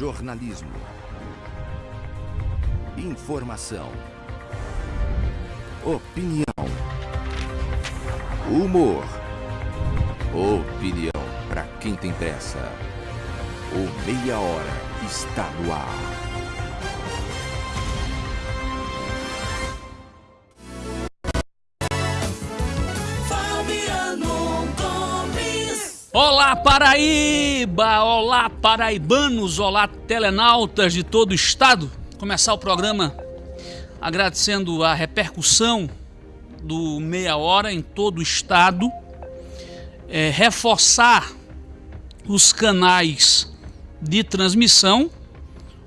Jornalismo. Informação. Opinião. Humor. Opinião para quem tem pressa. O Meia Hora está no ar. Olá Paraíba, olá paraibanos, olá telenautas de todo o estado. Começar o programa agradecendo a repercussão do Meia Hora em todo o estado. É, reforçar os canais de transmissão.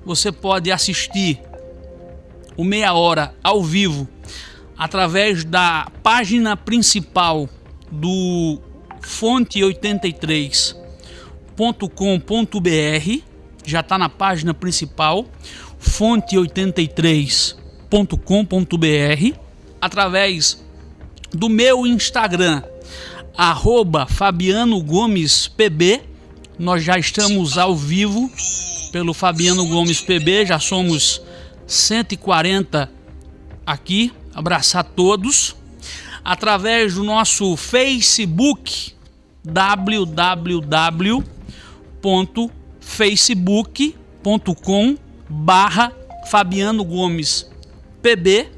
Você pode assistir o Meia Hora ao vivo através da página principal do fonte83.com.br, já está na página principal, fonte83.com.br, através do meu Instagram, arroba Fabiano Gomes PB. Nós já estamos ao vivo pelo Fabiano Gomes PB, já somos 140 aqui. Abraçar todos. Através do nosso Facebook, www.facebook.com barra Fabiano Gomes PB.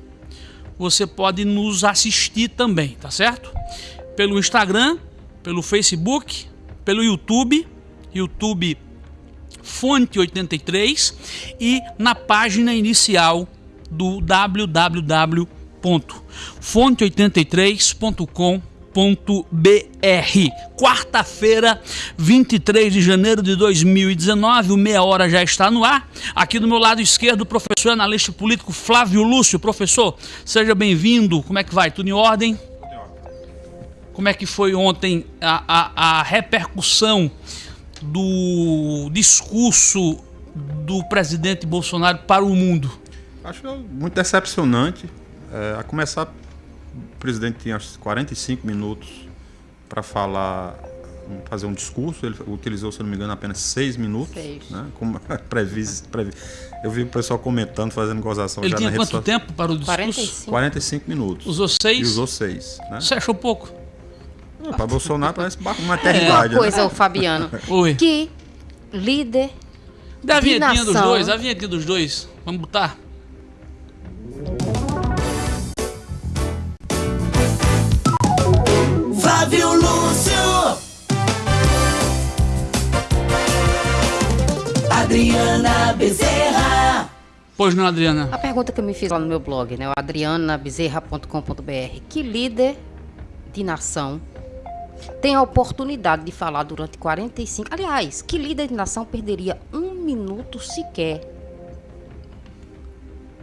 Você pode nos assistir também, tá certo? Pelo Instagram, pelo Facebook, pelo YouTube, YouTube Fonte 83 e na página inicial do www.fonte83.com.br Quarta-feira, 23 de janeiro de 2019, o Meia Hora já está no ar. Aqui do meu lado esquerdo, o professor analista político Flávio Lúcio. Professor, seja bem-vindo. Como é que vai? Tudo em ordem? Como é que foi ontem a, a, a repercussão do discurso do presidente Bolsonaro para o mundo? Acho muito decepcionante. É, a começar o presidente tinha 45 minutos para falar, fazer um discurso. Ele utilizou, se não me engano, apenas seis minutos. Seis. Né? Como previsto, previsto. Eu vi o pessoal comentando, fazendo gozação. Ele tinha quanto tempo para o discurso? 45, 45 minutos. Usou seis? E usou seis. Né? Você achou pouco? para Bolsonaro parece uma eternidade. É uma coisa, né? o Fabiano. Oi. Que líder. Da vinhetinha dos dois, a vinhetinha dos dois. Vamos botar? Flávio Lúcio. Adriana Bezerra. Pois não, Adriana. A pergunta que eu me fiz lá no meu blog, né? O adrianabezerra.com.br. Que líder de nação tem a oportunidade de falar durante 45. Aliás, que líder de nação perderia um minuto sequer?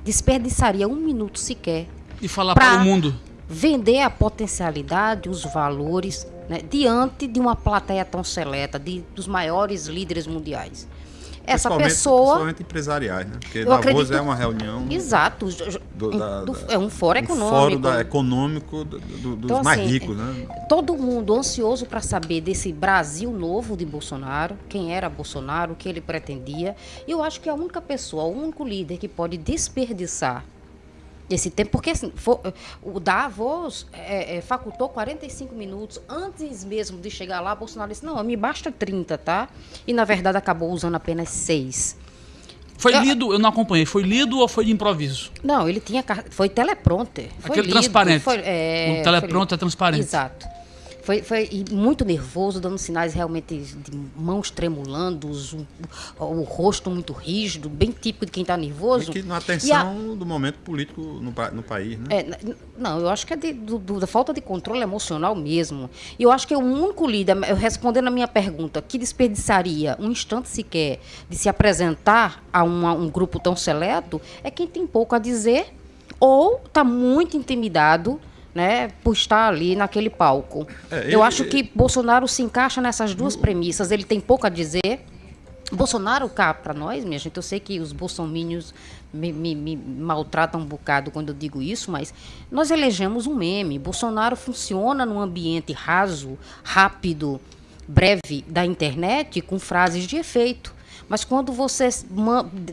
Desperdiçaria um minuto sequer. E falar para o mundo vender a potencialidade, os valores, né, diante de uma plateia tão seleta, de, dos maiores líderes mundiais. Essa pessoa. Principalmente empresariais, né? Porque Davos acredito, é uma reunião. Exato. Do, da, do, é um fórum um econômico. Fórum da, econômico do, do, dos então, mais assim, ricos, né? Todo mundo ansioso para saber desse Brasil novo de Bolsonaro, quem era Bolsonaro, o que ele pretendia. E eu acho que a única pessoa, o único líder que pode desperdiçar esse tempo, porque assim, for, o Davos é, é, facultou 45 minutos antes mesmo de chegar lá. Bolsonaro disse: Não, me basta 30, tá? E na verdade acabou usando apenas 6. Foi eu, lido, eu não acompanhei, foi lido ou foi de improviso? Não, ele tinha. Foi teleprompter. Foi Aquele lido, transparente. Foi, é, o teleprompter é transparente. Exato. Foi, foi muito nervoso, dando sinais realmente de mãos tremulando, o, o rosto muito rígido, bem típico de quem está nervoso. E que na atenção a... do momento político no, no país, né? É, não, eu acho que é de, do, do, da falta de controle emocional mesmo. E eu acho que é o único líder, eu respondendo a minha pergunta, que desperdiçaria um instante sequer de se apresentar a uma, um grupo tão seleto, é quem tem pouco a dizer ou está muito intimidado né, por estar ali naquele palco. É, ele, Eu acho que Bolsonaro se encaixa nessas duas premissas. Ele tem pouco a dizer. Bolsonaro cá para nós, minha gente, eu sei que os bolsomínios me, me, me, maltratam um bocado quando eu digo isso, mas nós elegemos um meme. Bolsonaro funciona num ambiente raso, rápido, breve da internet com frases de efeito. Mas quando você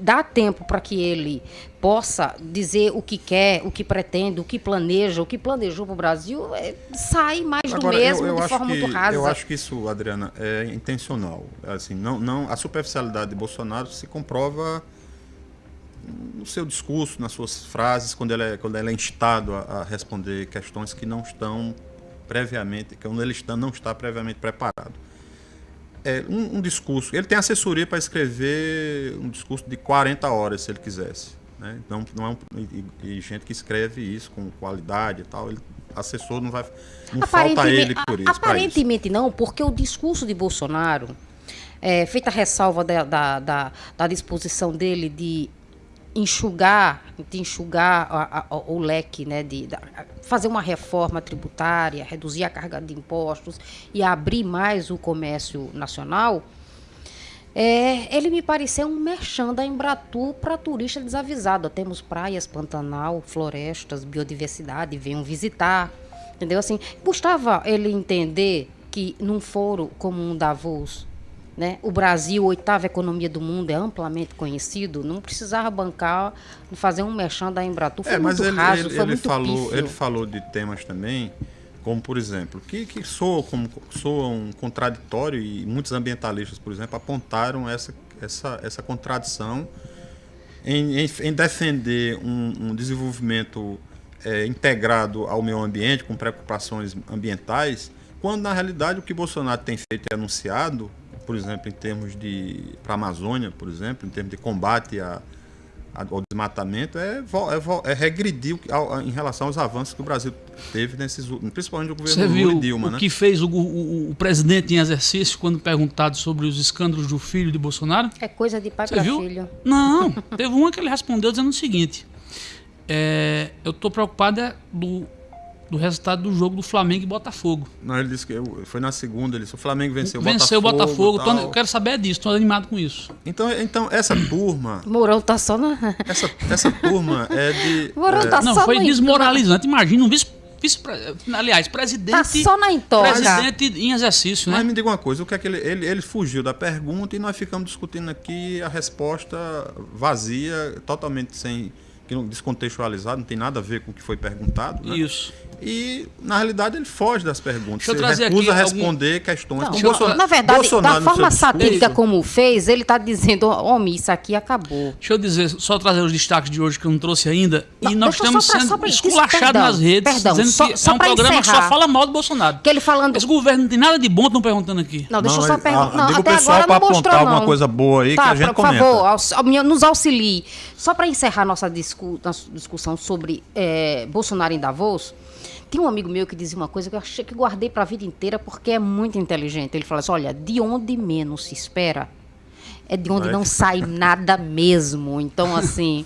dá tempo para que ele possa dizer o que quer, o que pretende, o que planeja, o que planejou para o Brasil, é, sai mais do Agora, mesmo eu, eu de acho forma que, muito rasa. Eu acho que isso, Adriana, é intencional. Assim, não, não, a superficialidade de Bolsonaro se comprova no seu discurso, nas suas frases, quando ele é, quando ele é instado a, a responder questões que não estão previamente, quando ele está, não está previamente preparado. É, um, um discurso, ele tem assessoria para escrever um discurso de 40 horas, se ele quisesse. Né? Não, não é um, e, e gente que escreve isso com qualidade e tal, ele, assessor não vai. Não falta ele por isso. pra isso. Aparentemente não, porque o discurso de Bolsonaro, é, feita a ressalva da, da, da, da disposição dele de enxugar, de enxugar a- a- o leque, né, de, da- fazer uma reforma tributária, reduzir a carga de impostos e abrir mais o comércio nacional, é, ele me pareceu um merchan da Embratu para turista desavisado. Temos praias, Pantanal, florestas, biodiversidade, venham visitar. Entendeu? Assim, custava ele entender que num foro como um Davos, né, o Brasil, oitava economia do mundo, é amplamente conhecido, não precisava bancar, fazer um merchan da Embratu. Foi É, mas muito ele, raso, ele, foi ele muito falou, pífio. ele falou de temas também, como por exemplo, que, que soam como soam um contraditório e muitos ambientalistas, por exemplo, apontaram essa, essa, essa contradição em, em, em defender um, um desenvolvimento é, integrado ao meio ambiente, com preocupações ambientais, quando na realidade o que Bolsonaro tem feito e anunciado, por exemplo, em termos de para a Amazônia, por exemplo, em termos de combate a, a- ao desmatamento, é, é, é regredir ao- em relação aos avanços que o Brasil teve nesses, principalmente o governo Você Lula viu e Dilma, o né? que fez o, o- o presidente em exercício quando perguntado sobre os escândalos do filho de Bolsonaro? É coisa de pai Você para viu? filho. Não, teve uma que ele respondeu dizendo o seguinte: é, eu tô preocupado é do, do resultado do jogo do Flamengo e Botafogo. Não, ele disse que eu- foi na segunda, ele disse, o Flamengo venceu, Venceu o Botafogo, tô- eu quero saber disso, estou animado com isso. Então, então essa turma, Mourão tá só na. essa, essa turma é de Mourão é, tá Não, só foi desmoralizante. Imagina um vice, vice aliás, presidente, Tá só na intoca. presidente em exercício, Mas né? me diga uma coisa, o que é que ele, ele, ele fugiu da pergunta e nós ficamos discutindo aqui a resposta vazia, totalmente sem que não- descontextualizado, não tem nada a ver com o que foi perguntado. né? Isso. E na realidade ele foge das perguntas. Deixa ele trazer recusa aqui responder questões. Não, Bolsonaro- na verdade, Bolsonaro, da forma satírica como fez, ele tá dizendo, homem, isso aqui acabou. Deixa eu dizer, só trazer os destaques de hoje que eu não trouxe ainda. Não, e nós estamos pra- sendo esculachados nas redes, perdão, dizendo só- que só é um programa que encerrar. só fala mal do Bolsonaro. Que ele falando. Esse governo não tem nada de bom, estão perguntando aqui. Não, deixa Não, eu só perguntar. ah, Não, diga o até pessoal agora pra não mostrou, apontar alguma não. coisa boa aí que tá, a gente por comenta. favor, aux- au- nos auxilie. Só para encerrar nossa, discu nossa discussão sobre eh, Bolsonaro em Davos, tem um amigo meu que dizia uma coisa que eu achei que guardei para a vida inteira porque é muito inteligente. Ele fala assim: olha, de onde menos se espera é de onde Vai. não sai nada mesmo. Então, assim.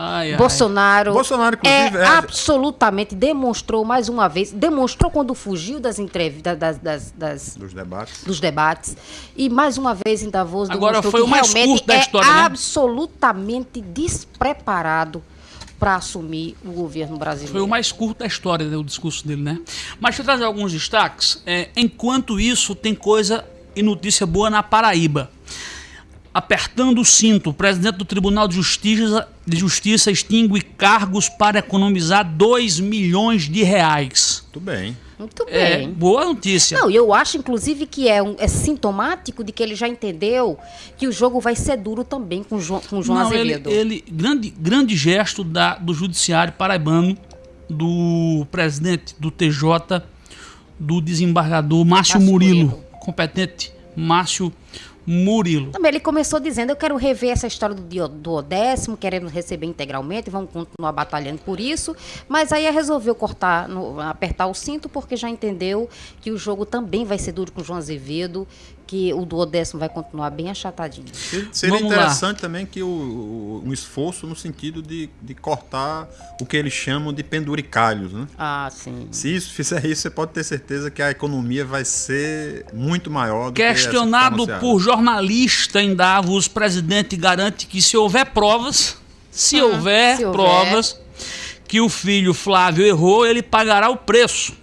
Ai, ai. Bolsonaro, Bolsonaro, inclusive, é, é- absolutamente demonstrou mais uma vez, demonstrou quando fugiu das entrevistas, das, das- das- Dos debates. dos debates e mais uma vez em Davos Agora foi que o mais curto da é história, né? absolutamente despreparado para assumir o governo brasileiro. Foi o mais curto da história, né, o discurso dele, né? Mas deixa eu trazer alguns destaques. É, enquanto isso, tem coisa e notícia boa na Paraíba. Apertando o cinto, o presidente do Tribunal de Justiça, de Justiça extingue cargos para economizar 2 milhões de reais. Tudo bem. Muito É, bem. boa notícia. Não, e eu acho, inclusive, que é, um- é sintomático de que ele já entendeu que o jogo vai ser duro também com o João, com o João Não, ele, Azevedo. ele- grande, grande gesto da, do judiciário paraibano, do presidente do TJ, do desembargador Márcio, Márcio Murilo, Murilo. competente Márcio Murilo. Também ele começou dizendo: Eu quero rever essa história do, dio- do décimo, querendo receber integralmente, vamos continuar batalhando por isso. Mas aí resolveu cortar, no- apertar o cinto, porque já entendeu que o jogo também vai ser duro com o João Azevedo, que o do décimo vai continuar bem achatadinho. Seria- Seria Vamos lá. interessante também que o, o- um esforço no sentido de, de cortar o que eles chamam de penduricalhos, né? Ah, sim. Se isso fizer isso, você pode ter certeza que a economia vai ser muito maior do que que Questionado anunciada. por jornalista em Davos, o presidente garante que se houver provas, se, houver, Ah, se houver. provas que o filho Flávio errou, ele pagará o preço.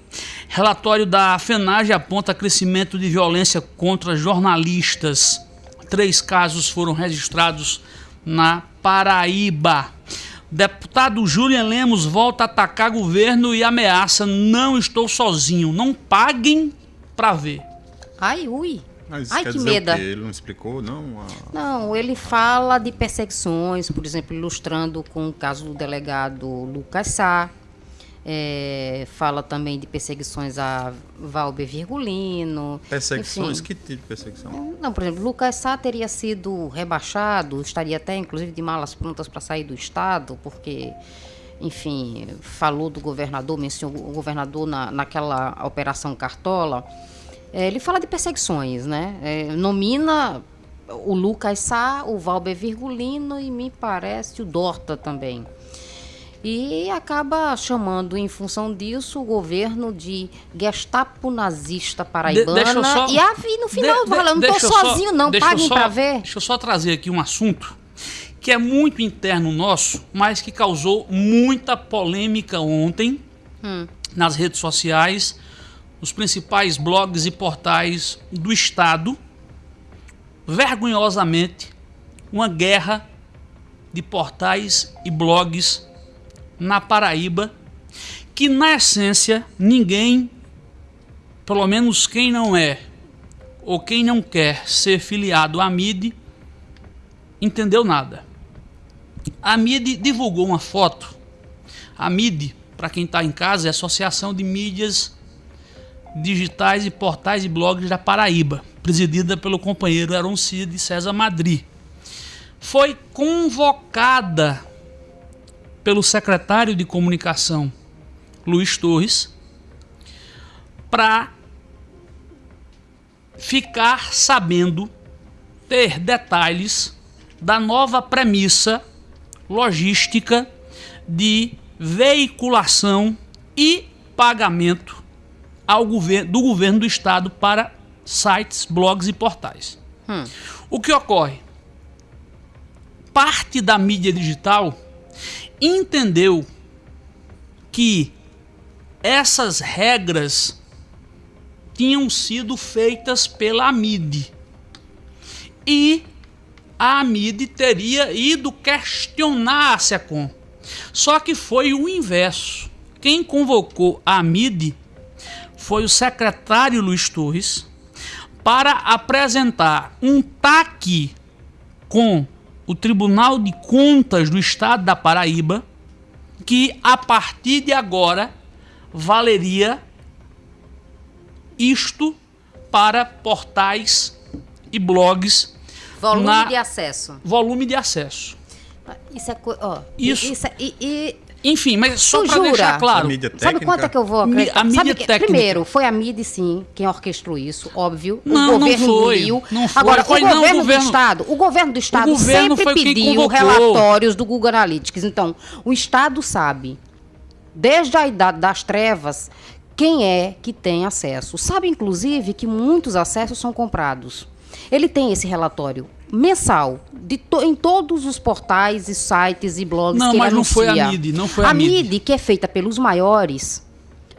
Relatório da FENAGE aponta crescimento de violência contra jornalistas. três casos foram registrados na Paraíba. Deputado Julian Lemos volta a atacar governo e ameaça: não estou sozinho, não paguem para ver. Ai, ui. Mas Ai, quer que medo. Ele não explicou, não? A- Não, ele fala de perseguições, por exemplo, ilustrando com o caso do delegado Lucas Sá. É, fala também de perseguições a Valber Virgulino. Perseguições? enfim. Que tipo de perseguição? Não, por exemplo, Lucas Sá teria sido rebaixado, estaria até inclusive de malas prontas para sair do Estado, porque, enfim, falou do governador, mencionou o governador na, naquela operação Cartola. É, ele fala de perseguições, né? É, nomina o Lucas Sá, o Valber Virgulino e me parece o Dorta também. E acaba chamando, em função disso, o governo de Gestapo nazista paraibana. eu só- e, a, e no final, De- fala, eu não tô eu só- sozinho, não, paguem pra ver. Deixa eu só trazer aqui um assunto que é muito interno nosso, mas que causou muita polêmica ontem Hum. nas redes sociais, nos principais blogs e portais do Estado. Vergonhosamente, uma guerra de portais e blogs na Paraíba, que na essência ninguém, pelo menos quem não é ou quem não quer ser filiado à MIDI, entendeu nada. A MIDI divulgou uma foto. A MIDI, para quem está em casa, é a Associação de Mídias Digitais e Portais e Blogs da Paraíba, presidida pelo companheiro Aaron Cid César Madri. Foi convocada pelo secretário de comunicação Luiz Torres para ficar sabendo, ter detalhes da nova premissa logística de veiculação e pagamento ao governo, do governo do estado para sites, blogs e portais. O que ocorre? Parte da mídia digital entendeu que essas regras tinham sido feitas pela AMID. E a AMID teria ido questionar a SECOM. Só que foi o inverso. Quem convocou a AMID foi o secretário Luiz Torres para apresentar um TAC com o Tribunal de Contas do Estado da Paraíba, que a partir de agora valeria isto para portais e blogs Volume na- de acesso. volume de acesso. Isso é. co- Ó, Isso. Isso é- e, e- Enfim, mas só para jura? deixar A claro, mídia sabe quanto é que eu vou acreditar? a mídia que- técnica. Primeiro, foi a MIDI, sim, quem orquestrou isso, óbvio. Não, o não governo foi. engoliu. Não foi. Agora, Foi o não, o governo governo- do Estado, o governo do Estado governo sempre pediu relatórios do Google Analytics. Então, o Estado sabe, desde a idade das trevas, quem é que tem acesso. Sabe, inclusive, que muitos acessos são comprados. Ele tem esse relatório mensal de to- em todos os portais e sites e blogs Não, que mas não foi a anuncia. MIDI, não foi a a MIDI. MIDI, que é feita pelos maiores,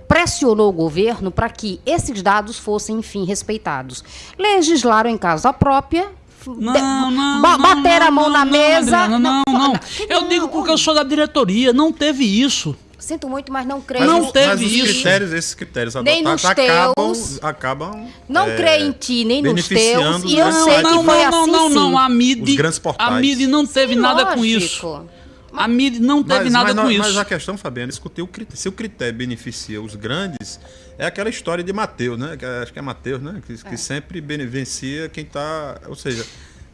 pressionou o governo para que esses dados fossem, enfim, respeitados. Legislaram em casa própria. Não, não, ba- não, bateram a não, mão na não, mesa. Não, não. que Eu não? digo porque eu sou da diretoria, não teve isso. Sinto muito, mas não creio. Não Mas, os- teve mas isso. critérios, esses critérios Nem nos acabam, teus. acabam Não é, creio em ti, nem nos teus. E eu sei grandes que não, foi não, não, assim, não, sim. não, a MIDI, a MIDI não teve Sim, nada com lógico. isso. A MIDI não teve Mas, nada mas, com não- isso. mas a questão, Fabiano, é discutir o critério. Se o critério beneficia os grandes, é aquela história de Mateus, né? Que é- acho que é Mateus, né? Que, que sempre beneficia quem está. Ou seja,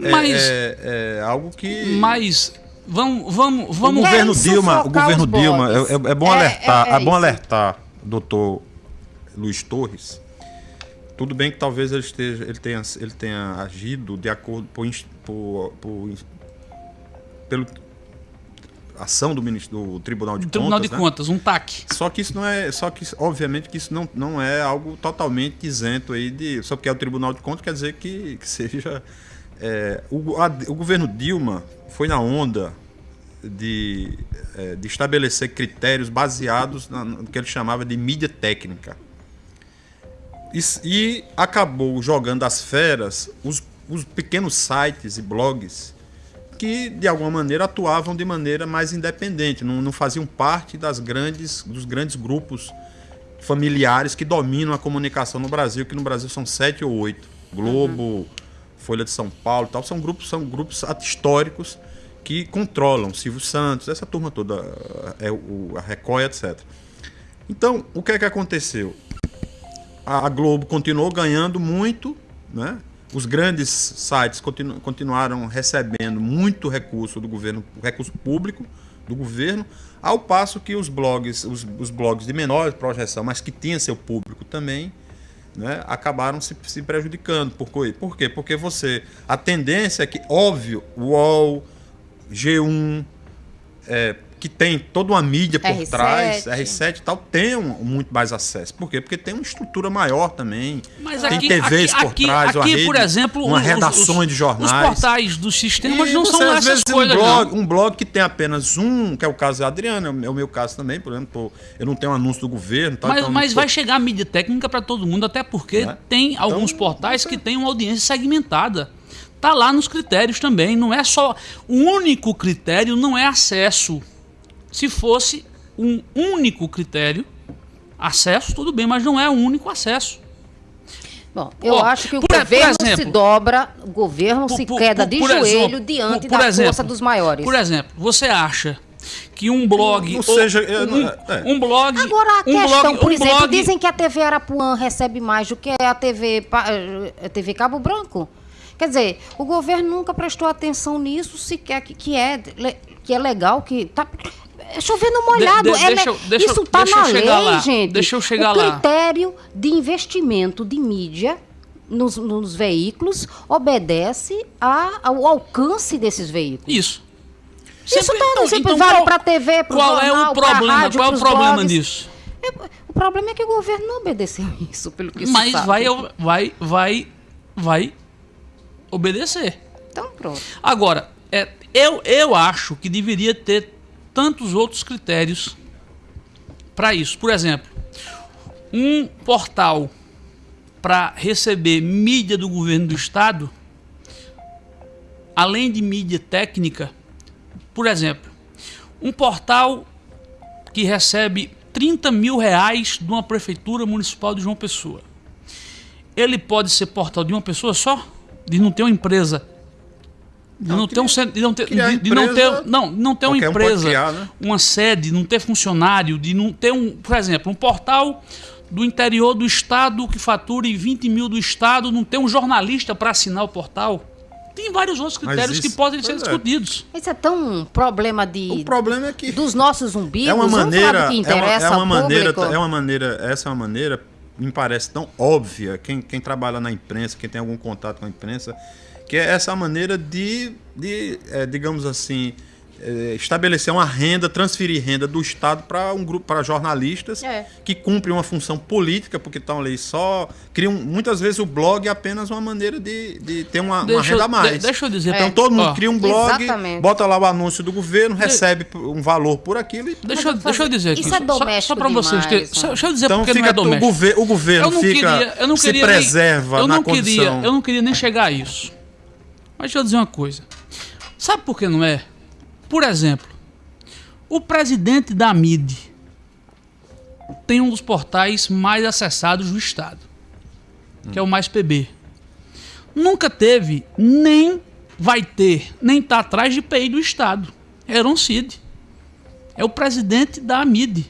é, Mas- é- é algo que. Mas vamos, vamos, O vamos Querem governo Dilma, o governo Dilma, é, é- é bom É- alertar, é- é, é bom isso. alertar, doutor Luiz Torres. Tudo bem que talvez ele esteja, ele tenha, ele tenha agido de acordo por, por, por pelo ação do, ministro, do Tribunal de Tribunal Contas, de né? Contas, um TAC. Só que isso não é, só que obviamente que isso não, não é algo totalmente isento aí de, só porque é o Tribunal de Contas quer dizer que, que seja é, o, a- o governo Dilma foi na onda de, é, de estabelecer critérios baseados na- no que ele chamava de mídia técnica. E, e acabou jogando às feras os os pequenos sites e blogs que de alguma maneira atuavam de maneira mais independente, não, não faziam parte das grandes, dos grandes grupos familiares que dominam a comunicação no Brasil, que no Brasil são sete ou oito. Globo, Folha de São Paulo, tal, são grupos, são grupos históricos que controlam Silvio Santos, essa turma toda, é o, a Record, etc. Então, o que é que aconteceu? A Globo continuou ganhando muito, né? Os grandes sites continu- continuaram recebendo muito recurso do governo, recurso público do governo, ao passo que os blogs, os, os blogs de menor projeção, mas que tinham seu público também, né, acabaram se, se prejudicando. Por? Por quê? Porque você. A tendência é que, óbvio, UOL, G1, é, que tem toda uma mídia por R7. trás, R7 e tal, tenham muito mais acesso. Por quê? Porque tem uma estrutura maior também. Mas tem aqui, TVs aqui, por aqui, trás, uma aqui, rede, por exemplo, uma os, de jornais. Os portais dos sistemas E não você, são às vezes, coisas, um blog, não. um blog que tem apenas um, que é o caso da Adriana, é o meu- é caso também, por exemplo, eu não tenho anúncio do governo. Tal, Mas, então, mas vai chegar a mídia técnica para todo mundo, até porque Né? tem alguns portais que têm uma audiência segmentada. Tá lá nos critérios também. Não é só. O único critério não é acesso. Se fosse um único critério, acesso, tudo bem, mas não é o único acesso. Bom, eu acho que o por- por governo se exemplo, dobra, o governo Por- se por- queda por- de por joelho exemplo, diante por- por da exemplo, força dos maiores. Por exemplo, você acha que um blog. Não ou- seja, é, um, é. um blog. Agora, a um questão, blog, por um exemplo, blog- dizem que a TV Arapuã recebe mais do que a TV, a TV Cabo Branco. Quer dizer, o governo nunca prestou atenção nisso, sequer que, que, é, que é legal, que tá é chovendo molhado. de- é deixa eu- deixa isso tá deixa eu na lei, lá, gente. deixa eu chegar o lá. critério de investimento de mídia nos, nos veículos obedece a- ao alcance desses veículos. Isso. Isso Sempre- tá, então, sempre então vale qual- pra TV, Qual é jornal, o pra problema? rádio, qual é o problema blogs. disso? É, O problema é que o governo não obedeceu isso, pelo que Mas sabe. vai, vai, vai, vai obedecer. Então pronto. Agora, é, eu, eu acho que deveria ter tantos outros critérios para isso. Por exemplo, um portal para receber mídia do governo do estado, além de mídia técnica, por exemplo, um portal que recebe 30 mil reais de uma prefeitura municipal de João Pessoa. Ele pode ser portal de uma pessoa só? De não ter uma empresa? De não, ter um não ter, de, de não ter, não, não ter uma um empresa, criar, né? uma sede, não ter funcionário, de não ter um, por exemplo, um portal do interior do estado que fature 20 mil do estado, não ter um jornalista para assinar o portal. Tem vários outros critérios que isso- podem ser é. discutidos. Isso é tão um problema de, O problema é que dos nossos umbigos. é uma maneira, que é uma, interessa é uma ao maneira, público. é uma maneira, essa é uma maneira me parece tão óbvia quem, quem trabalha na imprensa, quem tem algum contato com a imprensa, que é essa maneira de, de é, digamos assim, é, estabelecer uma renda, transferir renda do Estado para um grupo, para jornalistas É. que cumprem uma função política, porque estão ali só criam muitas vezes o blog é apenas uma maneira de, de ter uma, uma Deixa renda a mais. de- deixa eu dizer, Então É. todo mundo Ó. cria um blog, Exatamente. bota lá o anúncio do governo, recebe um valor por aquilo e Deixa, eu- deixa eu dizer aqui. isso é só- só- doméstico Só para vocês terem. só- né? Deixa eu dizer Então porque fica não é o, doméstico. gover- o governo eu não fica queria, eu não se preserva eu na não condição. queria, eu não queria nem chegar a isso. Mas deixa eu dizer uma coisa. Sabe por que não é? Por exemplo, o presidente da MID tem um dos portais mais acessados do estado, que é o Mais PB. Nunca teve, nem vai ter, nem está atrás de PI do estado. É Cid. É o presidente da MID.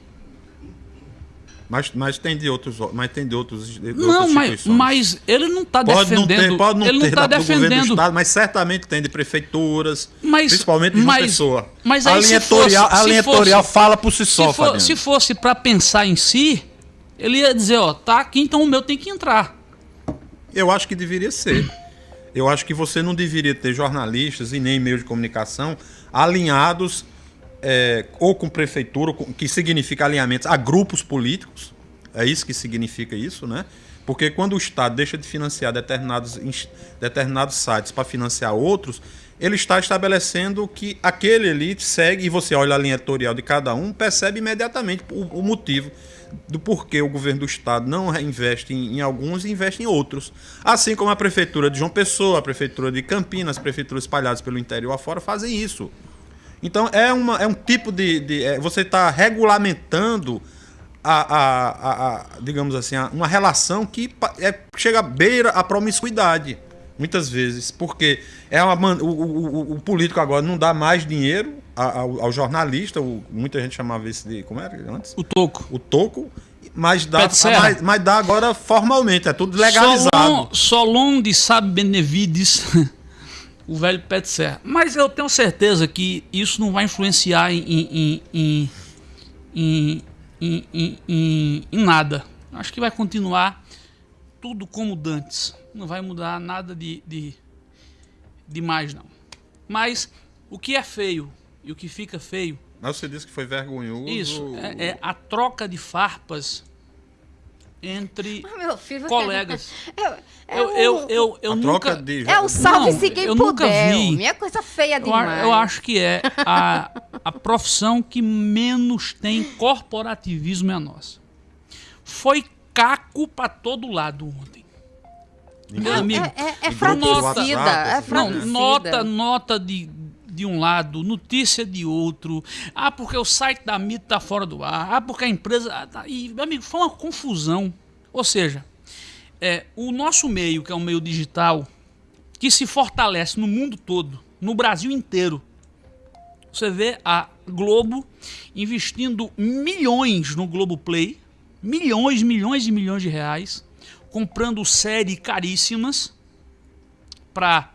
Mas, mas tem de outros, mas tem de outros, de Não, mas, mas ele não está pode não defendendo. ter, pode não ele não está da- do defendendo. estado, mas certamente tem de prefeituras, Mas- principalmente de uma mas- pessoa. mas a aí linha se fosse- editorial, a se linha fosse- editorial fala por si Se, só, for- Fabiano. se fosse para pensar em si, ele ia dizer, ó, tá aqui, então o meu tem que entrar. Eu acho que deveria ser. Eu acho que você não deveria ter jornalistas e nem meios de comunicação alinhados é, ou com prefeitura, que significa alinhamentos a grupos políticos. É isso que significa isso, né? Porque quando o Estado deixa de financiar determinados, determinados sites para financiar outros, ele está estabelecendo que aquele ali segue, e você olha a linha editorial de cada um, percebe imediatamente o, o motivo. do porquê o governo do estado não investe em, em alguns e investe em outros. Assim como a prefeitura de João Pessoa, a prefeitura de Campinas, as prefeituras espalhadas pelo interior afora fazem isso. Então é, uma, é um tipo de. de- é, você está regulamentando a, a- a- a, digamos assim, uma relação que é, chega à beira a promiscuidade. Muitas vezes. Porque é uma, o, o- o- político agora não dá mais dinheiro ao, ao jornalista, o- muita gente chamava isso de. Como era antes? O toco. O toco. Mas dá, mas, mas dá agora formalmente, é tudo legalizado. Solon, Solon de Sabe Benevides, o velho pé de serra. Mas eu tenho certeza que isso não vai influenciar em, em, em, em, nada. Acho que vai continuar tudo como dantes. Não vai mudar nada de, de, de mais, não. Mas o que é feio e o que fica feio Mas você disse que foi vergonhoso. isso é, é a troca de farpas entre Ah, Meu filho, colegas. É, é Eu, o- eu, eu, eu a nunca. de. É o salve-se quem eu nunca puder. vi. homem. É coisa feia Eu, demais. eu acho que é a, a profissão que menos tem corporativismo é a nossa. Foi caco pra todo lado ontem. Meu amigo. É, é, é grupos do fratricida. WhatsApp, É essas Não, fratricida. nota, nota de, de um lado, notícia de outro. Ah, porque o site da MIT tá fora do ar. Ah, porque a empresa. ah, tá- E, amigo, foi uma confusão. Ou seja, é, o nosso meio, que é um meio digital, que se fortalece no mundo todo, no Brasil inteiro. Você vê a Globo investindo milhões no Globoplay, milhões, milhões e milhões de reais, comprando séries caríssimas para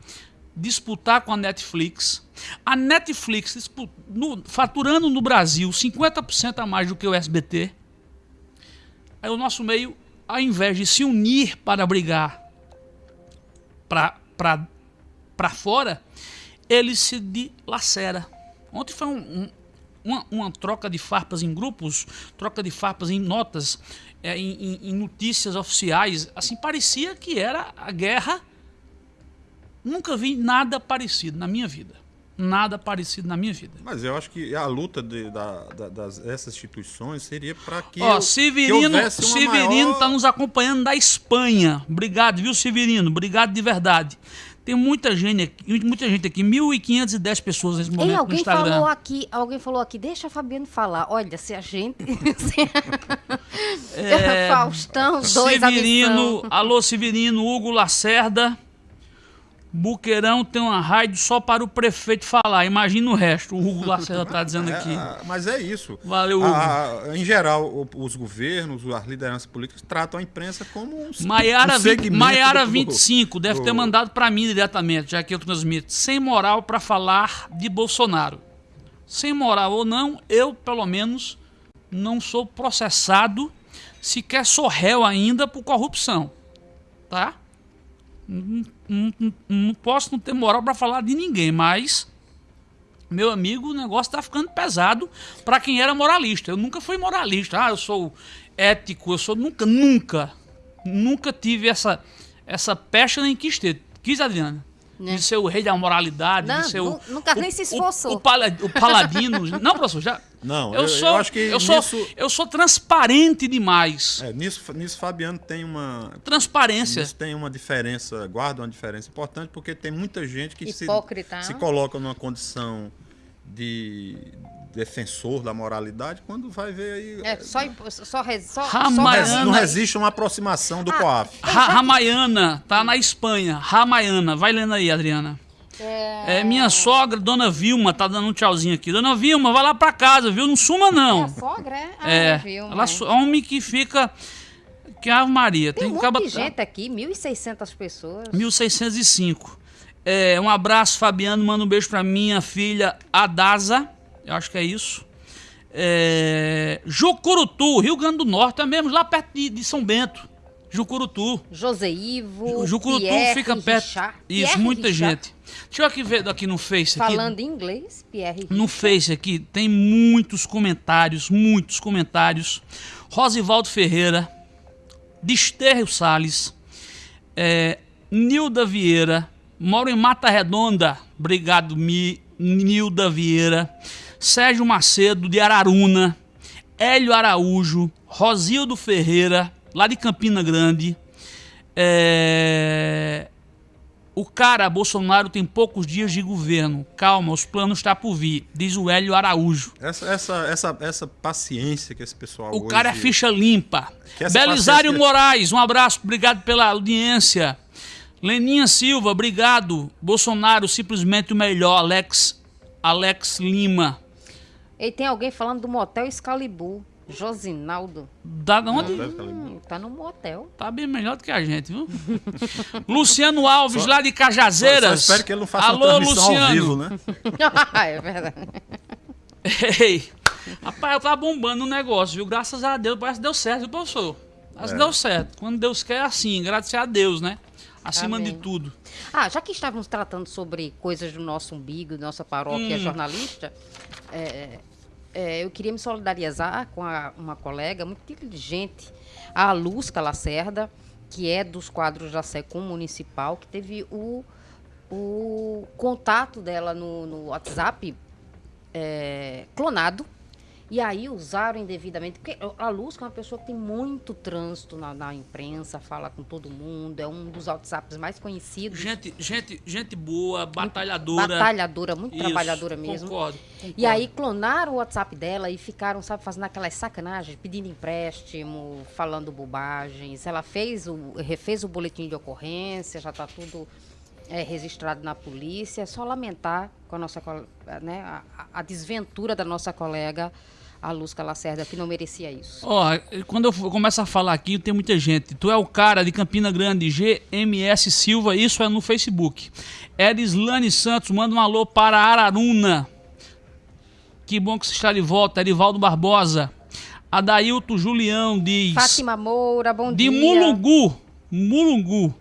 disputar com a Netflix. A Netflix no- faturando no Brasil 50% a mais do que o SBT. Aí o nosso meio, ao invés de se unir para brigar para fora, ele se dilacera. Ontem foi um- um- uma, uma troca de farpas em grupos, troca de farpas em notas, é, em- em notícias oficiais. Assim, parecia que era a guerra. Nunca vi nada parecido na minha vida. Nada parecido na minha vida. Mas eu acho que a luta de, da, da- das, dessas instituições seria para que. Ó, eu- que Severino, houvesse uma Severino maior- está nos acompanhando da Espanha. Obrigado, viu, Severino? Obrigado de verdade. Tem muita gente aqui, muita gente aqui, 1.510 pessoas nesse Ei, momento no alguém Instagram. falou aqui, alguém falou aqui, deixa a Fabiano falar. Olha, se a gente. se- É, Faustão, dois Severino, alô Severino, Hugo Lacerda. Buqueirão tem uma rádio só para o prefeito falar. Imagina o resto. O Hugo Lacerda está dizendo aqui. É, mas é isso. Valeu, Hugo. A- a- em geral, os governos, as lideranças políticas tratam a imprensa como um, Maiara, um 20, segmento Maiara do- 25 deve ter do- mandado para mim diretamente, já que eu transmito. Sem moral para falar de Bolsonaro. Sem moral ou não, eu, pelo menos, não sou processado, sequer sou réu ainda por corrupção. Tá? Não, não- não- posso não ter moral para falar de ninguém, mas. Meu amigo, o negócio tá ficando pesado para quem era moralista. Eu nunca fui moralista. Ah, eu sou ético, eu sou nunca, nunca, nunca tive essa essa pecha nem quis ter. Quis, Adriana? Né? De ser o rei da moralidade, Não, de ser o, nu- nunca nem se o- esforçou. O, o, pala- o paladino. não, professor, já. Não, eu, eu- sou, eu acho que eu sou, nisso- eu sou transparente demais. É, nisso, nisso, Fabiano tem uma. Transparência. Nisso tem uma diferença, guarda uma diferença importante, porque tem muita gente que se, Hipócrita, se não? coloca numa condição de defensor da moralidade quando vai ver aí. É, só, impo- só, res- só, só Ramayana- Não, não resiste uma aproximação Ah, do COAF. Ra Ramayana, tá na Espanha. Ramayana, vai lendo aí, Adriana. É, minha sogra, Dona Vilma, tá dando um tchauzinho aqui. Dona Vilma, vai lá pra casa, viu? Não suma, É não. a sogra, é? Ah, É, viu, ela homem que fica. Que Ave Maria. Tem um que monte acaba- de gente aqui, 1.600 pessoas. 1605. É, um abraço, Fabiano. Manda um beijo pra minha filha Adasa. Eu acho que é isso. É, Jucurutu, Rio Grande do Norte, é mesmo, lá perto de, de São Bento. Jucurutu. José Ivo, Jucurutu Pierre fica perto. Richard. Isso, Pierre muita Richard. gente. Deixa eu aqui ver aqui no Face. Aqui, Falando inglês, Pierre no Face aqui tem muitos comentários, muitos comentários. Rosivaldo Ferreira, Desterro Salles, é, Nilda Vieira, moro em Mata Redonda, obrigado Mi, Nilda Vieira, Sérgio Macedo de Araruna, Hélio Araújo, Rosildo Ferreira, lá de Campina Grande. É, O cara, Bolsonaro, tem poucos dias de governo. Calma, os planos estão por vir, diz o Hélio Araújo. Essa, essa, essa, essa paciência que esse pessoal O hoje... cara é ficha limpa. Belisário paciência- Moraes, um abraço, obrigado pela audiência. Leninha Silva, obrigado. Bolsonaro, simplesmente o melhor. Alex, Alex Lima. E tem alguém falando do motel Excalibur. Josinaldo. Da onde? Hum, tá no motel. Tá bem melhor do que a gente, viu? Luciano Alves, lá de Cajazeiras. Só espero que ele não faça Alô, Luciano. ao vivo, né? é verdade. Ei, rapaz, tá bombando o negócio, viu? Graças a Deus, parece que deu certo, viu, professor? Parece que deu certo. Quando Deus quer, é assim, agradecer a Deus, né? Acima Amém. de tudo. Ah, já que estávamos tratando sobre coisas do nosso umbigo, da nossa paróquia Hum. jornalista, é, é, eu queria me solidarizar com a- uma colega muito inteligente, a Luzca Lacerda, que é dos quadros da SECOM Municipal, que teve o, o contato dela no, no WhatsApp é, clonado. E aí usaram indevidamente. Porque a Luz é uma pessoa que tem muito trânsito na, na imprensa, fala com todo mundo, é um dos WhatsApps mais conhecidos. Gente, gente, gente boa, batalhadora. Batalhadora, muito Isso, trabalhadora mesmo. Concordo, E concordo. aí clonaram o WhatsApp dela e ficaram, sabe, fazendo aquelas sacanagens, pedindo empréstimo, falando bobagens. Ela fez o, refez o boletim de ocorrência, já está tudo é, registrado na polícia. É só lamentar com a nossa né, a, a desventura da nossa colega, a Luzca Lacerda, que não merecia isso. Ó, quando eu começo a falar aqui, tem muita gente. Tu é o cara de Campina Grande, GMS Silva, isso é no Facebook. Erislane Santos, manda um alô para Araruna. Que bom que você está de volta. Erivaldo Barbosa. Adailto Julião diz. Fátima Moura, bom de dia. Mulungu. Mulungu.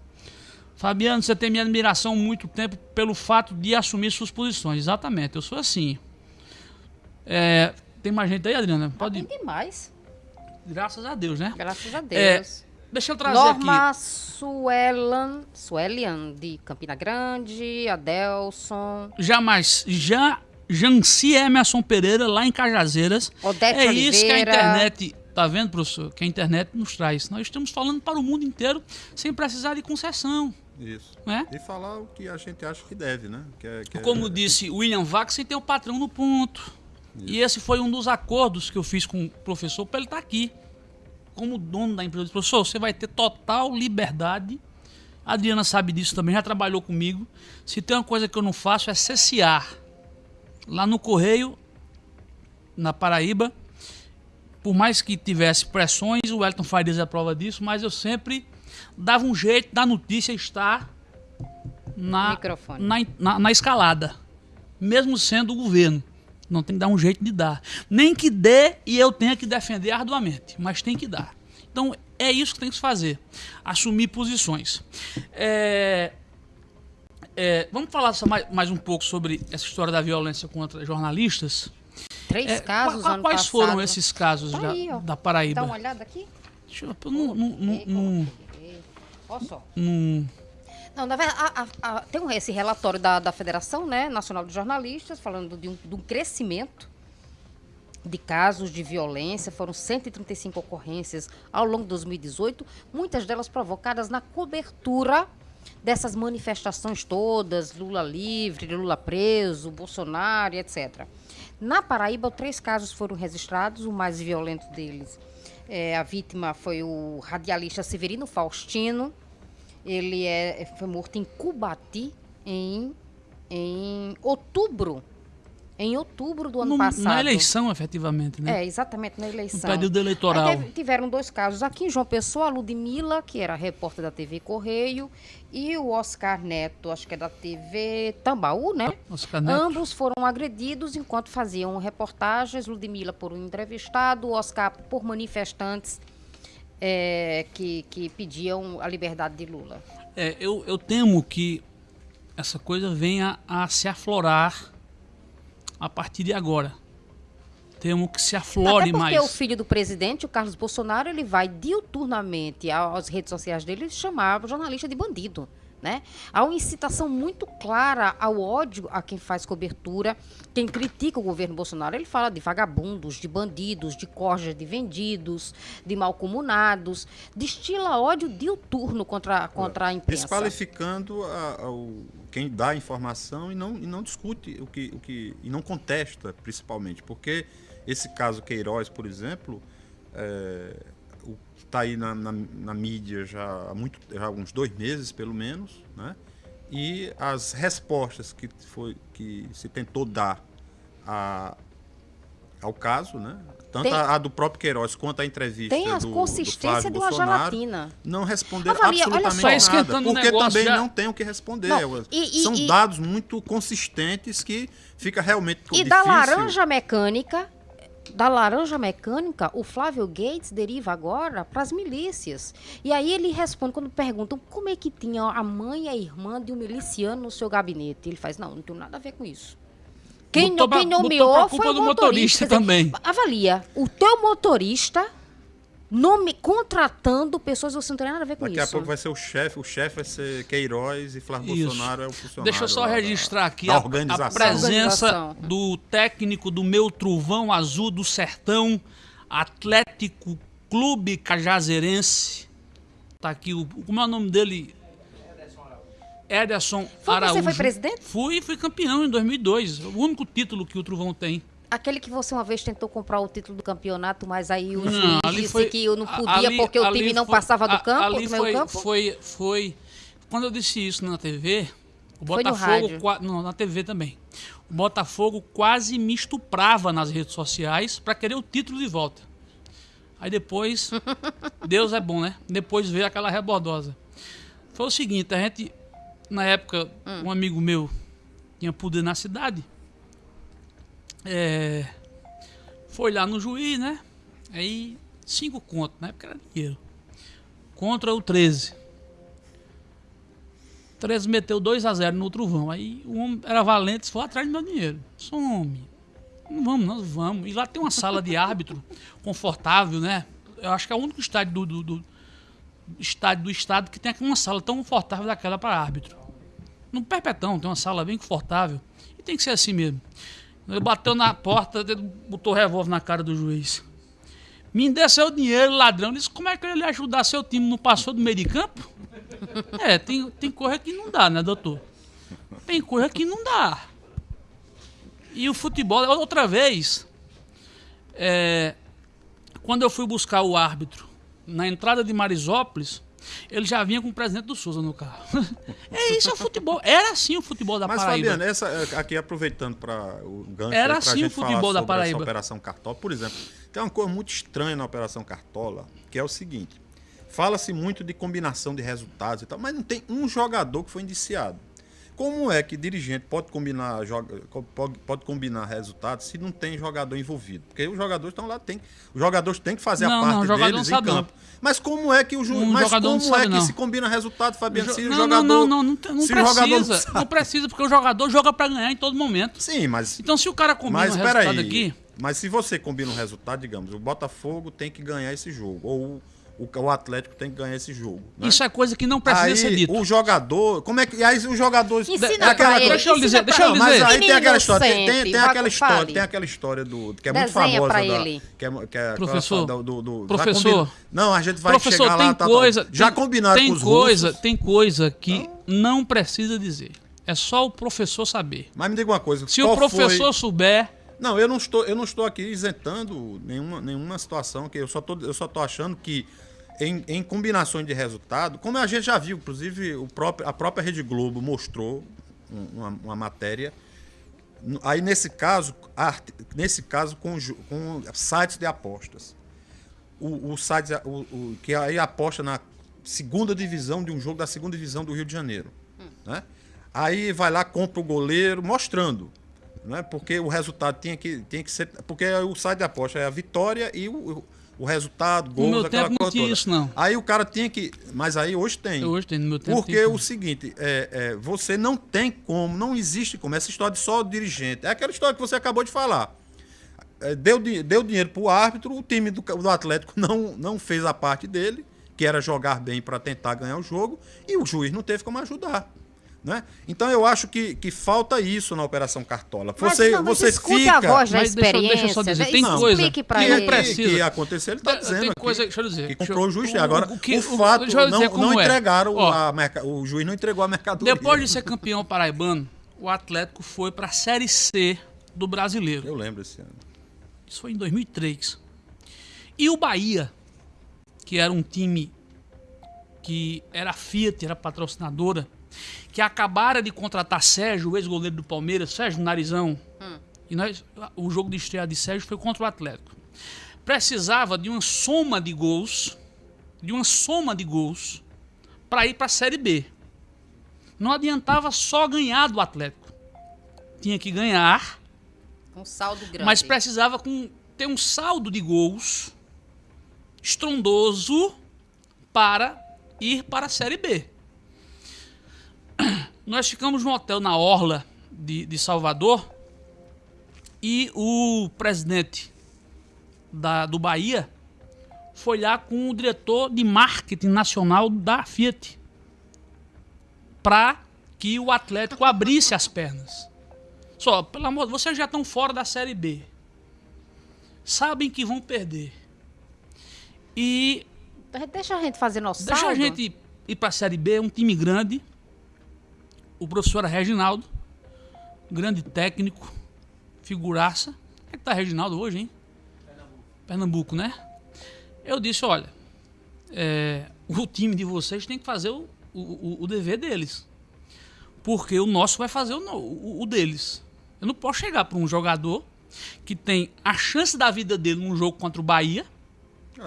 Fabiano, você tem minha admiração há muito tempo pelo fato de assumir suas posições. Exatamente, eu sou assim. É, tem mais gente aí, Adriana? Pode. Tem demais, Graças a Deus, né? graças a É, Deus. deixa eu trazer Norma aqui. Suelan, Suelian, de Campina Grande, Adelson, Jamais. Já Janci Emerson Pereira, lá em Cajazeiras. Odete é isso que a Oliveira. internet. Tá vendo, professor? Que a internet nos traz. Nós estamos falando para o mundo inteiro sem precisar de concessão. Isso. Né? E falar o que a gente acha que deve, né? Que é, que é- Como disse William Vax, você tem o patrão no ponto. E esse foi um dos acordos que eu fiz com o professor para ele estar aqui. Como dono da empresa. Eu disse, Professor, você vai ter total liberdade. A Adriana sabe disso também, já trabalhou comigo. Se tem uma coisa que eu não faço é cessear. Lá no Correio, na Paraíba, por mais que tivesse pressões, o Elton Farias é a prova disso, mas eu sempre dava um jeito da notícia estar na, na, na, na escalada, mesmo sendo o governo. Não tem que dar um jeito de dar. Nem que dê e eu tenha que defender arduamente, mas tem que dar. Então é isso que tem que se fazer: assumir posições. É, é, vamos falar mais, mais um pouco sobre essa história da violência contra jornalistas. Três É, casos qua- ano quais passado. foram esses casos Tá da, aí, ó. da Paraíba? Dá uma olhada aqui. Deixa eu, eu não, não, não, não, Olha só. não- Não, na verdade, a- a- a- tem esse relatório da, da Federação né, Nacional de Jornalistas falando de um, de um crescimento de casos de violência. Foram 135 ocorrências ao longo de 2018, muitas delas provocadas na cobertura dessas manifestações todas, Lula livre, Lula preso, Bolsonaro, etc. Na Paraíba, três casos foram registrados, o mais violento deles. é, a vítima foi o radialista Severino Faustino, ele é, foi morto em Cubati em, em outubro. Em outubro do ano não- passado. na eleição, efetivamente, né? É, exatamente na eleição. No período eleitoral. Aí tiveram dois casos aqui em João Pessoa, a Ludmilla, que era repórter da TV Correio, e o Oscar Neto, acho que é da TV Tambaú, né? Oscar Neto. Ambos foram agredidos enquanto faziam reportagens, Ludmilla por um entrevistado, Oscar por manifestantes é, que, que pediam a liberdade de Lula. É, eu, eu temo que essa coisa venha a se aflorar a partir de agora. Temo que se aflore Até porque mais. o filho do presidente, o Carlos Bolsonaro, ele vai diuturnamente às redes sociais dele chamar o jornalista de bandido. Né? Há uma incitação muito clara ao ódio a quem faz cobertura, quem critica o governo Bolsonaro. Ele fala de vagabundos, de bandidos, de corjas de vendidos, de malcomunados, destila ódio diuturno contra, contra a imprensa. Desqualificando a- ao, quem dá a informação e não, e não discute o que, o que. e não contesta, principalmente. Porque esse caso Queiroz, por exemplo, está aí na, na- na mídia já há, muito, já há uns dois meses, pelo menos, né? E as respostas que, foi, que se tentou dar a, ao caso, né? Tanto Tem- a, a do próprio Queiroz quanto a entrevista Tem a do, do consistência Flávio de uma Bolsonaro, gelatina. não responderam Avalia, olha absolutamente só. Tá nada, porque também já. não tem o que responder. Não, e- e- São e- dados muito consistentes que fica realmente E difícil. da laranja mecânica, da laranja mecânica, o Flávio Gates deriva agora para as milícias. E aí ele responde quando perguntam como é que tinha a mãe e a irmã de um miliciano no seu gabinete. Ele faz, não, não tem nada a ver com isso. Quem, Botou quem nomeou foi o motorista. motorista dizer, também. Avalia, o teu motorista nome, contratando pessoas, você não tem nada a ver com Daqui isso. a pouco vai ser o chefe, o chefe vai ser Queiroz e Flávio Isso. Bolsonaro é o funcionário. Deixa eu só lá da- registrar aqui da a, a presença do técnico do meu Truvão Azul do Sertão, Atlético Clube Cajazeirense. Tá aqui o. Como é o nome dele? Ederson Foi- você Araújo. foi presidente? Fui, fui campeão em 2002. O único título que o Truvão tem. Aquele que você uma vez tentou comprar o título do campeonato, mas aí o Não, juiz disse foi- que eu não podia ali- porque o time não foi- passava do campo, Ali do meio foi, campo. foi, foi. Quando eu disse isso na TV, o Foi no Botafogo. não, na TV também. O Botafogo quase me estuprava nas redes sociais para querer o título de volta. Aí depois. Deus é bom, né? Depois veio aquela rebordosa. Foi o seguinte, a gente. Na época, Hum. um amigo meu tinha poder na cidade. É, foi lá no juiz, né? Aí, cinco contos, na época era dinheiro. Contra o 13. 13 meteu 2 a 0 no Truvão. Aí o homem era valente, foi atrás do meu dinheiro. Some. Não vamos, nós vamos. E lá tem uma sala de árbitro confortável, né? Eu acho que é o único estádio do, do- do- estádio do estado que tem uma sala tão confortável daquela para árbitro. No Perpetão tem uma sala bem confortável. E tem que ser assim mesmo. Ele bateu na porta, botou o revólver na cara do juiz. Me dê seu dinheiro, ladrão. Ele disse, como é que ele ia ajudar seu time? Não passou do meio de campo? É, tem, tem coisa que não dá, né, doutor? Tem coisa que não dá. E o futebol, outra vez, é, quando eu fui buscar o árbitro na entrada de Marisópolis, ele já vinha com o presidente do Souza no carro. É isso, é o futebol. Era assim o futebol da Mas, Paraíba. Fabiano, essa, aqui aproveitando para o gancho Era assim o futebol da Paraíba. Operação Cartola, por exemplo, tem uma coisa muito estranha na Operação Cartola, que é o seguinte: fala-se muito de combinação de resultados e tal, mas não tem um jogador que foi indiciado. Como é que dirigente pode combinar, joga- pode, pode combinar resultados se não tem jogador envolvido? Porque os jogadores estão lá, tem, os jogadores têm que fazer Não, a parte o deles não sabe, em campo. Mas como é que o ju... Um mas como é sabe, que não. se combina resultado, Fabiano? Se o não, jogador não, não, não, não, não o precisa. não precisa, porque o jogador joga pra ganhar em todo momento. Sim, mas Então, se o cara combina Mas o resultado aí. aqui, Mas se você combina um resultado, digamos, o Botafogo tem que ganhar esse jogo. Ou o, o Atlético tem que ganhar esse jogo. né? isso é coisa que não precisa aí, ser dito. o jogador. Como é que. E aí os jogadores. Ensina aquela pra ele, deixa eu dizer, deixa eu. Não, mas dizer. aí tem aquela história, tem, tem, tem aquela história, tem aquela história do que é muito famosa da, ele. que é, que é Professor, do, do, do- já professor, não, a gente vai Professor, chegar tem lá, tá, tá. coisa. já tem, combinaram tem com os coisa, russos. Tem coisa que não precisa dizer. É só o professor saber. Mas me diga uma coisa, Se qual o professor foi- souber, Não, eu não estou, eu não estou aqui isentando nenhuma, nenhuma situação que eu só tô, eu só tô achando que em, em combinações de resultado, como a gente já viu, inclusive o próprio, a própria Rede Globo mostrou um- uma, uma matéria. Aí nesse caso, arte- nesse caso com, com sites de apostas. O, o site o, o- que aí aposta na segunda divisão de um jogo da segunda divisão do Rio de Janeiro, né? Aí vai lá compra o goleiro mostrando né? Porque o resultado tinha que, tinha que ser. Porque o site de aposta é a vitória e o, o resultado, gols, meu aquela tempo não tinha toda. isso, não. Aí o cara tinha que. Mas aí hoje tem. hoje tem no meu tempo. Porque o seguinte, é, é, você não tem como, não existe como. Essa história de só o dirigente. É aquela história que você acabou de falar. É, deu, deu dinheiro pro árbitro, o time do, do Atlético não, não fez a parte dele que era jogar bem para tentar ganhar o jogo, e o juiz não teve como ajudar. Né? Então eu acho que, que falta isso na Operação Cartola. Mas Você, não, mas você escute fica. a voz da Mas deixa eu- experiência. deixa eu só dizer, né? tem Explique coisa pra que ele. não precisa. que aconteceu, ele está Tem- dizendo tem aqui coisa, deixa eu dizer. que deixa comprou o juiz. o- Agora, o, que- fato, deixa eu não, não é. entregaram, Ó, a merca- o juiz não entregou a mercadoria. Depois de ser campeão paraibano, o Atlético foi para a Série C do Brasileiro. Eu lembro esse ano. Isso foi em 2003. E o Bahia, que era um time que era a Fiat, era patrocinadora, que acabara de contratar Sérgio, o ex-goleiro do Palmeiras, Sérgio Narizão. E nós, o jogo de estreia de Sérgio foi contra o Atlético. Precisava de uma soma de gols, de uma soma de gols, para ir para a Série B. Não adiantava só ganhar do Atlético. Tinha que ganhar Um saldo grande. mas precisava com, ter um saldo de gols estrondoso para ir para a Série B. Nós ficamos no hotel na Orla de, de Salvador e o presidente da, do Bahia foi lá com o diretor de marketing nacional da Fiat para que o Atlético abrisse as pernas. Só, pelo amor, vocês já estão fora da Série B. Sabem que vão perder. E Deixa a gente fazer nosso deixa saldo. a gente ir para a Série B, um time grande. O professor Reginaldo, grande técnico, figuraça. Como é que tá Reginaldo hoje, hein? Pernambuco, né? Eu disse, olha, é, o time de vocês tem que fazer o, o, o- dever deles. Porque o nosso vai fazer o, o- o deles. Eu não posso chegar para um jogador que tem a chance da vida dele num jogo contra o Bahia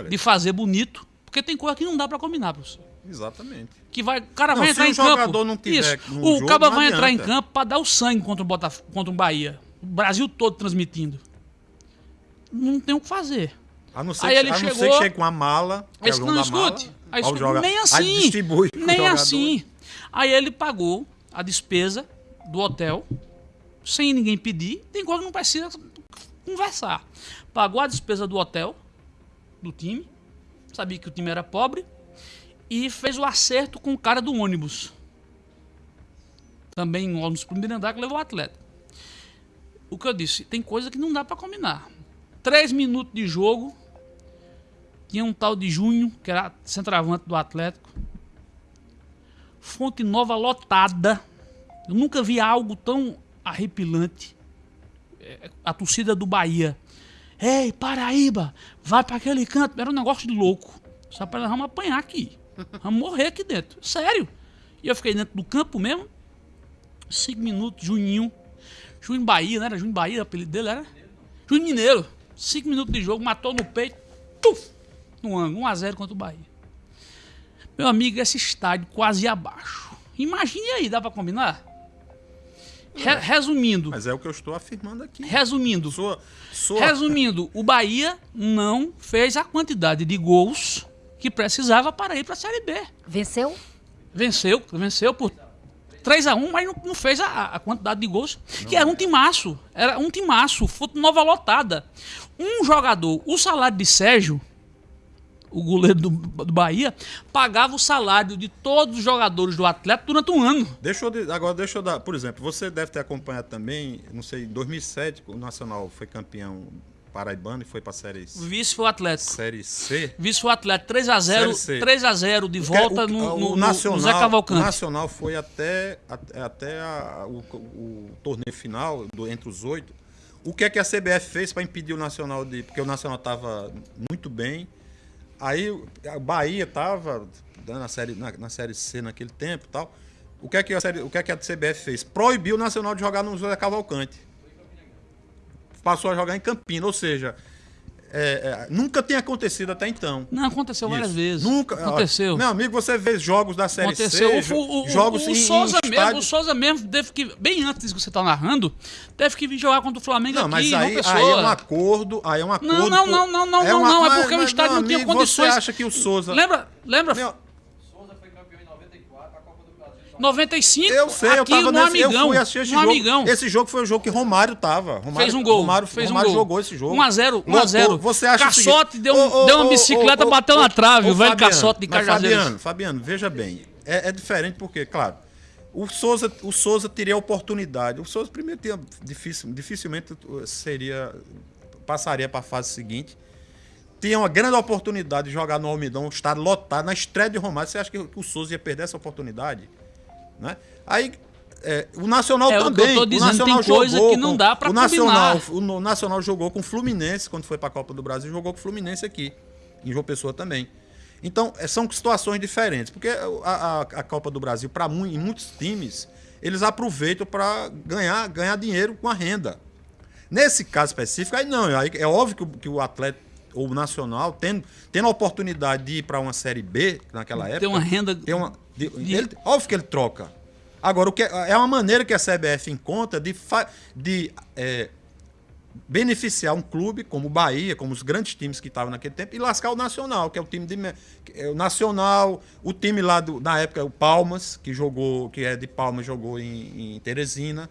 de fazer bonito, porque tem coisa que não dá para combinar, professor. Exatamente. Que vai, o cara Não, vai se entrar o em campo. jogador não tiver Isso. no O jogo, não vai entrar em adianta. campo para dar o sangue contra o Botaf contra o Bahia. O Brasil todo transmitindo. Não tem o que fazer. A não ser, Aí que, ele a não ser chegou- que chegue com a mala. Aí o não escute. Aí, escute. joga- nem assim. nem assim. Aí ele pagou a despesa do hotel sem ninguém pedir. Tem coisa que não precisa conversar. Pagou a despesa do hotel, do time. Sabia que o time era pobre. E fez o acerto com o cara do ônibus. Também um ônibus primeiro andar que levou o atleta. O que eu disse, tem coisa que não dá pra combinar. Três minutos de jogo. Tinha um tal de Junho, que era centroavante do Atlético. Fonte Nova lotada. Eu nunca vi algo tão arrepilante. É, A torcida do Bahia. Ei, Paraíba, vai para aquele canto. Era um negócio de louco. Só para nós vamos apanhar aqui. Vamos morrer aqui dentro. Sério. E eu fiquei dentro do campo mesmo. Cinco minutos, Juninho. Juninho Bahia, não era Juninho Bahia, o apelido dele era? Juninho Mineiro. Cinco minutos de jogo, matou no peito. Tuf! No ângulo, 1x0 contra o Bahia. Meu amigo, esse estádio quase abaixo. Imagine aí, dá pra combinar? Re- resumindo, Mas é o que eu estou afirmando aqui. resumindo, Sua, sua, resumindo, o Bahia não fez a quantidade de gols que precisava para ir para a Série B. Venceu? Venceu, venceu por 3 a 1 mas não, não fez a, a quantidade de gols. Que era um timaço. Era um timaço. Fonte nova lotada. Um jogador, o salário de Sérgio, o goleiro do, do Bahia, pagava o salário de todos os jogadores do Atlético durante um ano. Deixa eu, de- agora deixa eu dar, por exemplo, você deve ter acompanhado também, não sei, em 2007 o Nacional foi campeão paraibano e foi para série O vice foi o Atlético. série C. Vice foi o Atlético 3x0, Série C. 3x0 de volta O- no, o no, no- Nacional, no Zé Cavalcante. O Nacional foi até, até, a- o, o torneio final, do- entre os oito. O que é que a CBF fez para impedir o Nacional de. Porque o Nacional estava muito bem. Aí a Bahia estava na série, na, na série C naquele tempo e tal. O que, é que a série, o que é que a CBF fez? Proibiu o Nacional de jogar no José Cavalcante. Passou a jogar em Campina, ou seja, é, é, nunca tinha acontecido até então. Não, aconteceu várias Isso. vezes. Nunca. Aconteceu. Meu amigo, você vê jogos da Série Aconteceu. C, O, o, o, jogos o, em, Souza em mesmo, estádio- o Souza mesmo teve que, bem antes disso que você tá narrando, teve que vir jogar contra o Flamengo Não, aqui, mas aí, aí é um acordo, aí é um acordo. Não, não, não, não, não, é não, uma- não, é mas- porque o mas, estádio meu não tinha amigo, condições. Você acha que o Souza... Lembra, lembra, Meu, 95, Eu sei, eu aqui tava no nesse, Amigão. eu fui assistir esse jogo. Amigão. Esse jogo foi o jogo que Romário tava. Romário, Fez um gol, Romário, fez um Romário gol. jogou esse jogo. 1 a 0, 1 a Lotou. 0. Você acha Caçote deu um- deu uma bicicleta, bateu na trave, o velho Fabiano, Caçote de Cajazeiras. Fabiano, Fabiano, veja bem. É, é diferente porque, claro, o Souza, o Souza teria a oportunidade. O Souza primeiro tinha difícil, dificilmente uh, seria passaria para a fase seguinte. Tinha uma grande oportunidade de jogar no Almidão, um estádio lotado na estreia de Romário. Você acha que o Souza ia perder essa oportunidade? Né? Aí é, o Nacional É, o também. tô dizendo, o Nacional tem coisa jogou que não com- o Nacional, combinar. o Nacional jogou com o Fluminense quando foi para a Copa do Brasil, jogou com o Fluminense aqui, em João Pessoa também. Então, é, são situações diferentes, porque a, a- a Copa do Brasil, para em muitos times, eles aproveitam para ganhar, ganhar dinheiro com a renda. Nesse caso específico, aí não, aí é óbvio que o, que o atleta ou o nacional, tendo, tendo a oportunidade de ir para uma Série B naquela época. Tem uma renda Tem uma, de- de- ele- óbvio que ele troca. Agora, o que é, é uma maneira que a CBF encontra de, de é, beneficiar um clube como o Bahia, como os grandes times que estavam naquele tempo, e lascar o Nacional, que é o time de. é o Nacional, o time lá do, na época, o Palmas, que jogou, que é de Palmas, jogou em, em Teresina.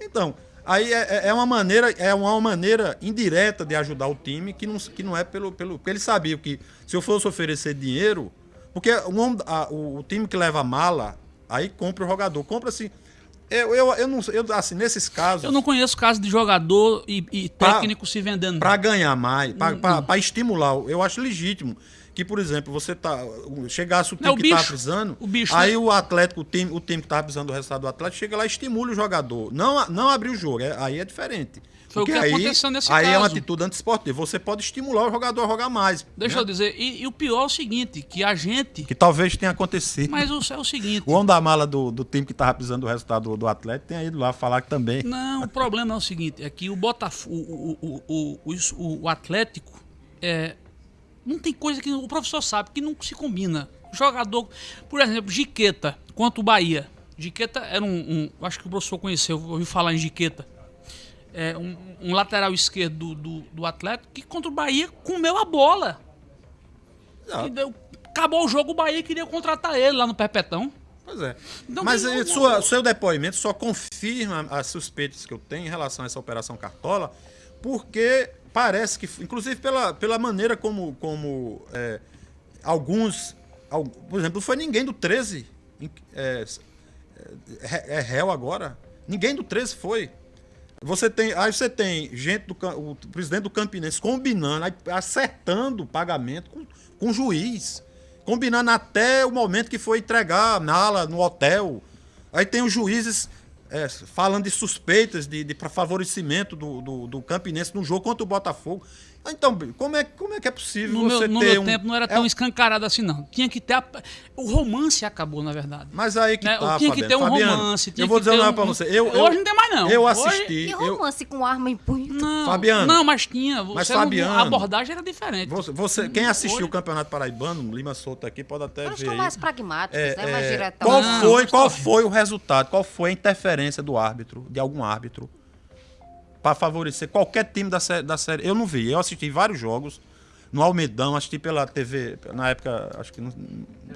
Então, aí é, é- é uma maneira, é uma maneira indireta de ajudar o time que não, que não é pelo, pelo. Porque eles sabiam que se eu fosse oferecer dinheiro, porque o, a- o, o time que leva mala, aí compra o jogador. Compra assim. Eu, eu, eu não eu, assim, nesses casos. Eu não conheço caso de jogador e, e Pra- técnico se vendendo. Para ganhar mais, para estimular, eu acho legítimo que, por exemplo, você tá chegasse o time É o que tá bicho. precisando, O bicho, aí né? o Atlético, o time, o time que tá precisando do resultado do Atlético, chega lá e estimula o jogador. Não, não abrir o jogo, é- aí é diferente. Foi o Porque que aí, aconteceu nesse aí é uma caso. atitude antiesportiva. Você pode estimular o jogador a jogar mais. Deixa né? eu dizer, e, e o pior é o seguinte, que a gente... Que talvez tenha acontecido. Mas o, é o seguinte... O homem da mala do, do time que tava precisando do resultado do, do Atlético tenha ido lá falar que também. Não, o problema é o seguinte, é que o Botafogo, o, o, o, o, o- o Atlético, é, não tem coisa que o professor sabe que não se combina. Jogador, por exemplo, Giqueta contra o Bahia. Giqueta era um, um- acho que o professor conheceu, ouviu falar em Giqueta. É, um, um lateral esquerdo do, do, do Atlético que contra o Bahia comeu a bola. Ah. Deu- acabou o jogo, o Bahia queria contratar ele lá no Perpetão. Pois é. Então, Mas tem eh, sua, seu depoimento só confirma as suspeitas que eu tenho em relação a essa operação Cartola, porque parece que, inclusive pela, pela maneira como, como eh, alguns, al- por exemplo, não foi ninguém do 13 em- é, é, é réu agora. Ninguém do 13 foi. Você tem, aí você tem gente do o presidente do Campinense combinando, acertando o pagamento com, com o juiz, combinando até o momento que foi entregar a mala no hotel. Aí tem os juízes é, falando de suspeitas de, de favorecimento do, do, do Campinense no jogo contra o Botafogo. Então, como é, como é que é possível No você meu, no ter meu um, tempo não era é tão um- escancarado assim, não. Tinha que ter. a- O romance acabou, na verdade. Mas aí que Né? tá, Tinha que Fabiano. ter um Fabiano, romance, tinha eu vou que dizer ter uma um- pra você. Eu, Hoje eu- não tem mais, não. Eu Hoje- assisti. E eu, romance com arma em punho? Não, Fabiano. Não, mas tinha. Mas, Fabiano, a abordagem era diferente. Você, você- quem assistiu Hoje- o Campeonato Paraibano, Lima Souto aqui, pode até Nós ver. estamos aí. mais pragmáticos, É, né? Mais é, diretão. qual Não, foi, qual foi o resultado? Qual foi a interferência do árbitro, de algum árbitro, para favorecer qualquer time da série, da série? Eu não vi. Eu assisti vários jogos no Almedão, assisti pela TV, na época, acho que no-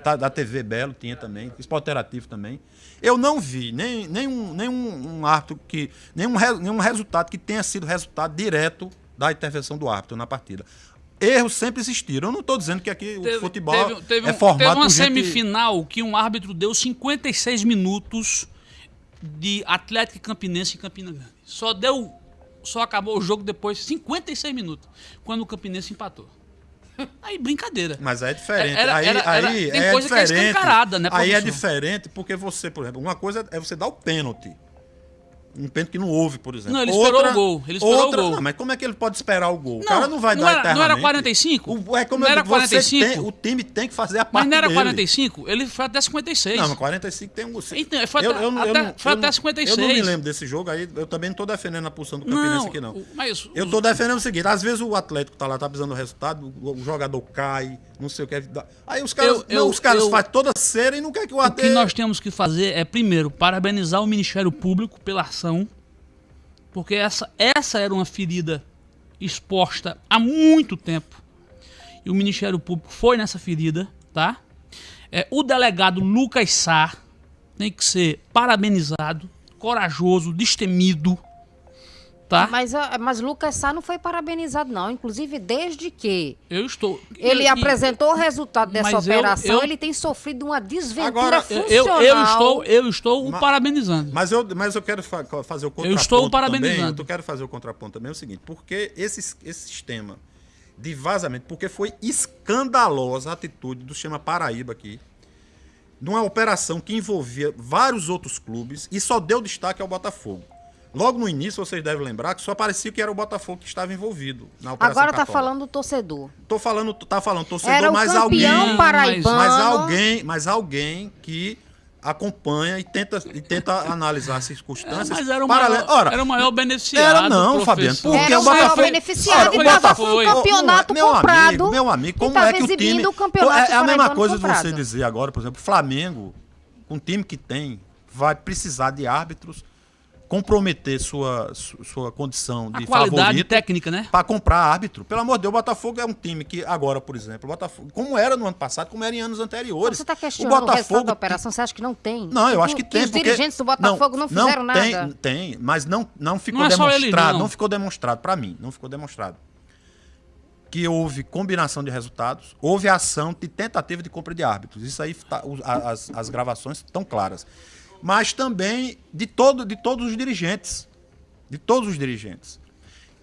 tá- da TV Belo tinha também, Esporte Interativo também. Eu não vi nem, nenhum, nenhum um árbitro que. Nenhum, nenhum resultado que tenha sido resultado direto da intervenção do árbitro na partida. Erros sempre existiram. Eu não estou dizendo que aqui o futebol teve, teve é um- formado teve uma por gente- semifinal que um árbitro deu 56 minutos de Atlético e Campinense em Campina Grande. Só deu. Só acabou o jogo depois, 56 minutos, quando o Campinense empatou. Aí, brincadeira. Mas aí é diferente. Era- aí era- era- aí tem é coisa que é diferente. escancarada, né, Aí é diferente porque você, por exemplo, uma coisa é você dar o pênalti. Um pênalti que não houve, por exemplo. Não, ele esperou o gol, ele esperou outra, o gol. Não, mas como é que ele pode esperar o gol? o Não, cara não vai não dar era- não era eternamente. 45? O, é como Não eu era digo, você 45? tem- o time tem que fazer a parte Mas não era dele. 45? Ele foi até 56. Não, mas 45 tem um. Então, foi até- até- foi até 56. Eu não me lembro desse jogo aí. Eu também não tô defendendo a posição do Campinense aqui, não. o- mas Eu tô defendendo o seguinte: às vezes o Atlético tá lá, tá precisando do resultado, o, o jogador cai, não sei o que. é Aí os caras, Eu- eu- não, os caras eu- fazem toda cera e não quer que o O que nós temos que fazer é, primeiro, parabenizar o Ministério Público pela ação, porque essa, essa era uma ferida exposta há muito tempo. E o Ministério Público foi nessa ferida, tá? É, o delegado Lucas Sá tem que ser parabenizado, corajoso, destemido, tá? Mas, mas Lucas Sá não foi parabenizado, não. Inclusive, desde que Eu estou. ele e- e- apresentou o resultado dessa Mas eu- operação, eu- ele tem sofrido uma desventura Agora, eu, funcional. eu, eu estou, eu estou o parabenizando. Mas eu, mas eu quero fa- fazer o contraponto estou parabenizando. também. Eu quero fazer o contraponto também é o seguinte, porque esse, esse sistema de vazamento, porque foi escandalosa a atitude do Chama Paraíba aqui, numa operação que envolvia vários outros clubes e só deu destaque ao Botafogo. Logo no início, vocês devem lembrar que só parecia que era o Botafogo que estava envolvido na operação Agora tá Cartola. falando do torcedor. Tô falando, tá falando torcedor, Era o mas alguém, paraibano. mas alguém, mas alguém que acompanha e tenta, e tenta analisar as circunstâncias. Mas era o maior, Ora, era o maior beneficiado. era não. Fabiano, porque Era o o maior Botafogo- beneficiado Ora, e o tava Botafogo- com o campeonato meu comprado. Amigo, meu amigo, como é que o time... o campeonato é, é a mesma coisa de você dizer agora, por exemplo, Flamengo, com o time que tem, vai precisar de árbitros, comprometer sua, su- sua condição A de qualidade favorito técnica, né? para comprar árbitro. Pelo amor de Deus, o Botafogo é um time que agora, por exemplo, o Botafogo, como era no ano passado, como era em anos anteriores. Você está o questionando o, resultado Botafogo da operação? Você acha que não tem? Não, eu acho que, tem os porque dirigentes do Botafogo não, fizeram tem, nada? Tem, mas não não ficou Não é só ele, demonstrado, não. ficou demonstrado para mim, não ficou demonstrado que houve combinação de resultados, houve ação de tentativa de compra de árbitros. Isso aí tá- a- as, as gravações estão claras. Mas também de todo de todos os dirigentes, de todos os dirigentes.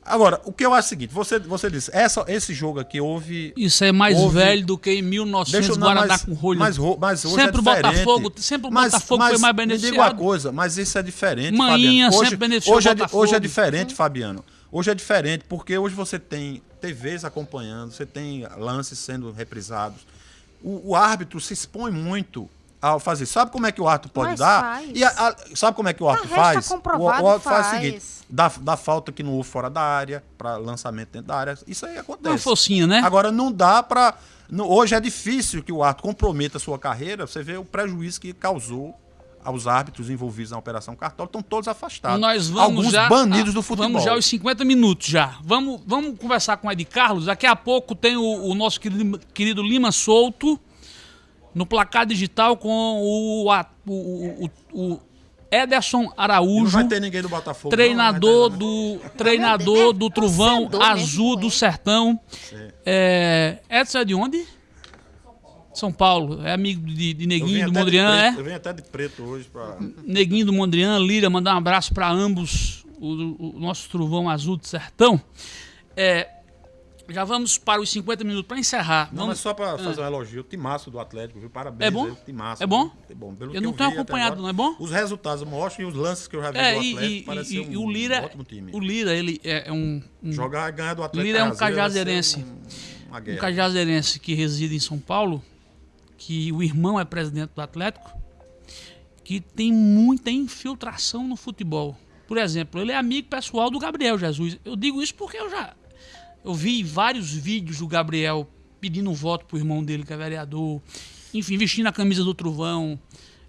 Agora, o que eu acho é o seguinte, você você disse, essa, esse jogo aqui houve Isso é mais Houve- velho do que em 1900 Deixa não, Guaraná mas, com rolho. mas, mas hoje Sempre é diferente. Botafogo- sempre o Botafogo foi mais Me diga uma beneficiado. coisa, mas isso é diferente, Manhinha Fabiano. Hoje, sempre beneficiou hoje, é, hoje é diferente, Fabiano. Hoje é diferente, porque hoje você tem TVs acompanhando, você tem lances sendo reprisados. O, o árbitro se expõe muito ao fazer. Sabe como é que o árbitro pode Mas dar? faz. E a- a- sabe como é que o árbitro faz? comprovado, o, o árbitro faz. faz. o seguinte: dá, dá falta que não houve fora da área, para lançamento dentro da área. Isso aí acontece. Uma focinha, né? Agora não dá pra. não- hoje é difícil que o árbitro comprometa a sua carreira. Você vê o prejuízo que causou aos árbitros envolvidos na Operação Cartola, estão todos afastados. Nós vamos Alguns já, banidos ah, do futebol. Vamos já aos 50 minutos já. Vamos, vamos conversar com o Ed Carlos. Daqui a pouco tem o, o nosso querido, querido Lima Souto no placar digital com o, a- o, o, o Ederson não Araújo, vai ter ninguém do Botafogo. treinador não, do treinador do Trovão Torcedor mesmo, Azul do? Sertão. É, Edson é de onde? São Paulo. É amigo de, de Neguinho do Mondrian, é? Eu venho até de preto hoje pra. Neguinho do Mondrian, Lira, mandar um abraço para ambos, o, o nosso trovão azul do sertão. É, já vamos para os 50 minutos para encerrar. Não, Vamos- mas só pra fazer um elogio, o timaço do Atlético, viu? Parabéns. É bom? aí, timaço, É bom? É bom. Pelo Eu não tenho acompanhado, agora, não é bom? Os resultados mostram e os lances que eu já vi É, do Atlético, e- parece e- um, e o Lira, ótimo time. o Lira, ele é um, um, Jogar e ganhar do Atlético. Lira é um cajazeirense. um- um cajazeirense que reside em São Paulo, que o irmão é presidente do Atlético, que tem muita infiltração no futebol. Por exemplo, ele é amigo pessoal do Gabriel Jesus. Eu digo isso porque eu já eu vi vários vídeos do Gabriel pedindo voto pro irmão dele, que é vereador, enfim, vestindo a camisa do Trovão.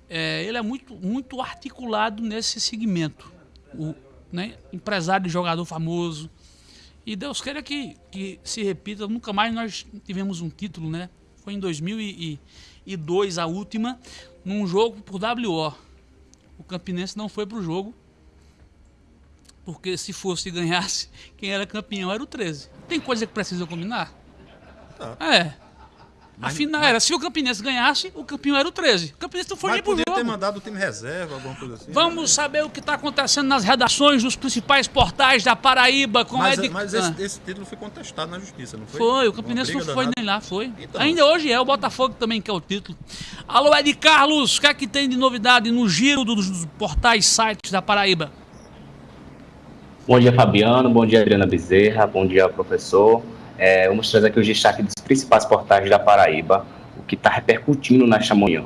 É, ele é muito, muito articulado nesse segmento. O, né, empresário de jogador famoso. E Deus queira que, que se repita. Nunca mais nós tivemos um título, né? Foi em 2002 a última, num jogo por WO. O Campinense não foi pro jogo, porque se fosse e ganhasse, quem era campeão era o 13. Tem coisa que precisa combinar? É. Afinal, era, se o Campinense ganhasse, o campeão era o 13. O Campinense não foi Mas nem pro podia ter jogo. mandado o time reserva, alguma coisa assim. Vamos saber o que está acontecendo nas redações dos principais portais da Paraíba com Mas, Ed... mas Ah. esse, esse título foi contestado na justiça, não foi? Foi, o Campinense não foi danada. nem lá, foi. Então. Ainda hoje é, o Botafogo também quer o título. Alô, Ed Carlos, o que é que tem de novidade no giro dos, dos portais, sites da Paraíba? Bom dia, Fabiano. Bom dia, Adriana Bezerra. Bom dia, professor. É, vamos trazer aqui os destaques dos principais portais da Paraíba, o que está repercutindo nesta manhã.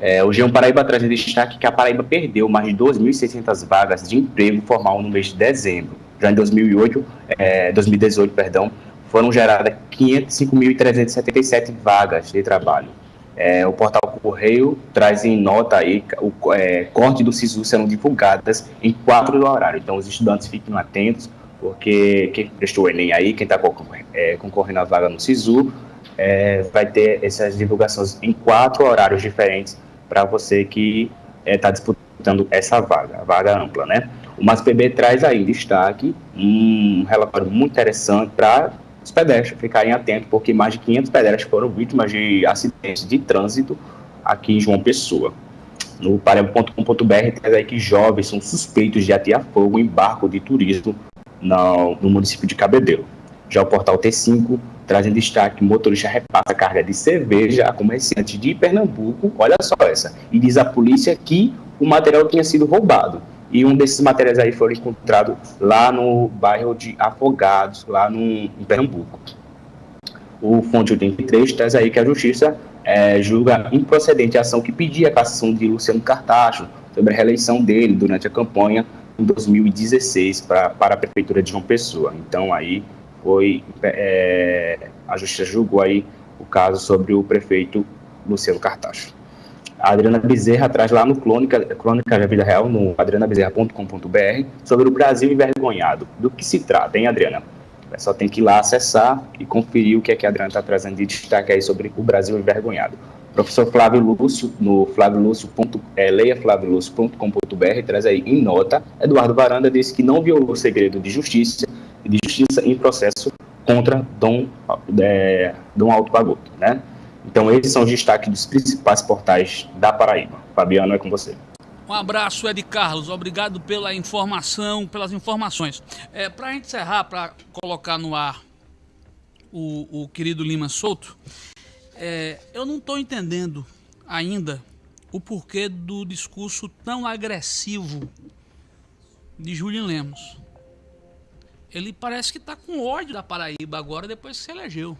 É, o G1 Paraíba traz em destaque que a Paraíba perdeu mais de 2.600 vagas de emprego formal no mês de dezembro. Já em 2008, é, 2018, perdão, foram geradas 505.377 vagas de trabalho. É, o portal Correio traz em nota aí o é, corte do SISU serão divulgadas em quatro do horário. Então os estudantes fiquem atentos, porque quem prestou o Enem aí, quem está concorrendo à vaga no SISU, é, vai ter essas divulgações em quatro horários diferentes para você que está disputando essa vaga, a vaga ampla, né? O MASPB traz aí destaque um relatório muito interessante para os pedestres ficarem atentos, porque mais de 500 pedestres foram vítimas de acidentes de trânsito aqui em João Pessoa. No paremo.com.br traz aí que jovens são suspeitos de atear fogo em barco de turismo no, no município de Cabedelo. Já o portal T5 traz em destaque motorista repassa carga de cerveja a comerciantes de Pernambuco, olha só essa, e diz à polícia que o material tinha sido roubado. E um desses materiais aí foi encontrado lá no bairro de Afogados, lá no, em Pernambuco. O Fonte 83 traz aí que a Justiça é, julga improcedente a ação que pedia a cassação de Luciano Cartacho sobre a reeleição dele durante a campanha em 2016 pra, para a Prefeitura de João Pessoa. Então aí foi, é, a Justiça julgou aí o caso sobre o prefeito Luciano Cartacho. A Adriana Bezerra traz lá no Crônica, Crônica da Vida Real, no adrianabezerra.com.br, sobre o Brasil envergonhado. Do que se trata, hein, Adriana? O pessoal tem que ir lá acessar e conferir o que é que a Adriana está trazendo de destaque aí sobre o Brasil envergonhado. Professor Flávio Lúcio, no flaviolúcio.com.br, é, traz aí em nota, Eduardo Varanda disse que não violou o segredo de justiça, de justiça em processo contra Dom, é, Dom Alto Pagoto, né? Então, esses são os destaques dos principais portais da Paraíba. Fabiano, é com você. Um abraço, Ed Carlos. Obrigado pela informação, pelas informações. É, para a gente encerrar, para colocar no ar o, o querido Lima Souto, é, eu não estou entendendo ainda o porquê do discurso tão agressivo de Julian Lemos. Ele parece que está com ódio da Paraíba agora, depois que se elegeu.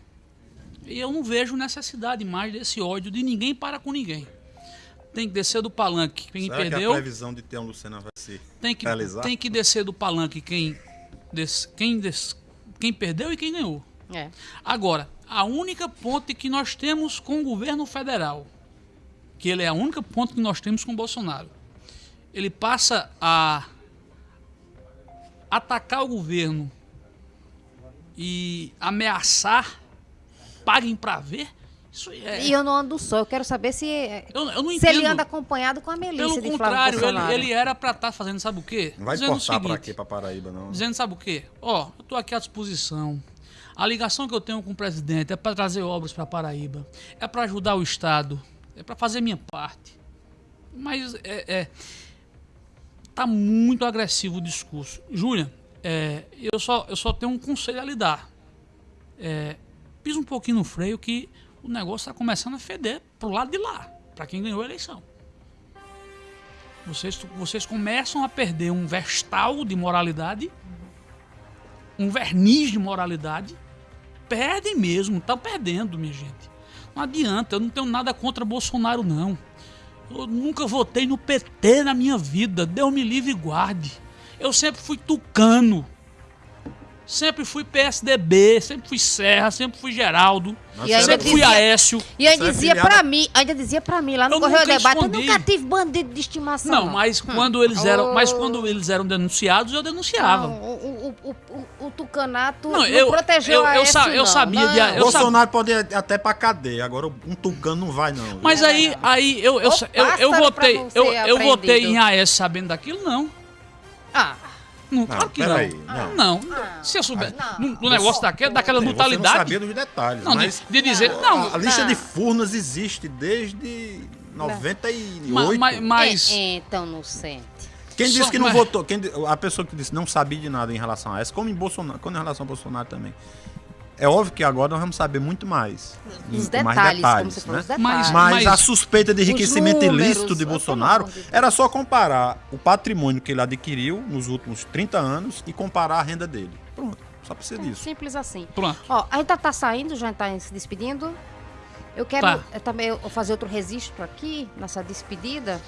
E eu não vejo necessidade mais desse ódio de ninguém para com ninguém. Tem que descer do palanque quem Será perdeu. que a previsão de ter um Lucena vai se tem que, realizar? tem que descer do palanque quem, des, quem, des, quem perdeu e quem ganhou. É. Agora, a única ponte que nós temos com o governo federal, que ele é a única ponte que nós temos com o Bolsonaro, ele passa a atacar o governo e ameaçar, paguem para ver. Isso é. E eu não ando só, eu quero saber se, Eu, eu não se ele anda acompanhado com a Melissa Pelo de contrário, ele, ele era para estar fazendo sabe o quê? Não vai Dizendo importar pra seguinte, quê? Pra Paraíba, não. Dizendo sabe o quê? Ó, eu tô aqui à disposição. A ligação que eu tenho com o presidente é para trazer obras para Paraíba, é para ajudar o Estado, é para fazer minha parte. Mas é, é- tá muito agressivo o discurso. Júlia, é, eu, só, eu só tenho um conselho a lhe dar. É, pisa um pouquinho no freio que o negócio está começando a feder pro lado de lá, para quem ganhou a eleição. Vocês, vocês começam a perder um vestal de moralidade, um verniz de moralidade. Perdem mesmo, estão perdendo, minha gente. Não adianta, eu não tenho nada contra Bolsonaro, não. Eu nunca votei no PT na minha vida, Deus me livre e guarde. Eu sempre fui tucano. Sempre fui PSDB, sempre fui Serra, sempre fui Geraldo, E ainda sempre que- fui dizia- Aécio. E ainda Você é dizia pra mim, ainda dizia pra mim lá no Eu Correio Debate, eu nunca tive bandido de estimação. Não, mas quando eles eram, mas quando eles eram denunciados, eu denunciava. Não, o, o, o, o, o Tucanato Não, não, eu- protegeu eu- a eu Aécio, eu não. sabia de- Não. eu Bolsonaro pode ir até pra cadeia, agora um tucano não vai, não. Mas aí, aí eu, eu, eu, eu votei, eu, eu votei em AS sabendo daquilo, não. Ah, Não, claro que não. peraí, não. não. Se eu souber, Não. no, negócio daquele, daquela Sim, Você não brutalidade. sabia dos detalhes, Não, de, mas de dizer, não, a, a lista não. de Furnas existe desde 98. ma- ma- mas, é, então não sente. Quem Só- disse que não mas- votou, quem, a pessoa que disse não sabia de nada em relação a essa, como em Bolsonaro, quando em relação ao Bolsonaro também. É óbvio que agora nós vamos saber muito mais. Os com mais detalhes, como detalhes, né? os detalhes. Mas- Mas, a suspeita de enriquecimento números, ilícito de Bolsonaro era só comparar o patrimônio que ele adquiriu nos últimos 30 anos e comparar a renda dele. Pronto, só precisa É disso. simples assim. pronto. Ó, a gente tá, tá saindo, já tá se despedindo. Eu quero Tá. eh, também fazer outro registro aqui, nessa despedida.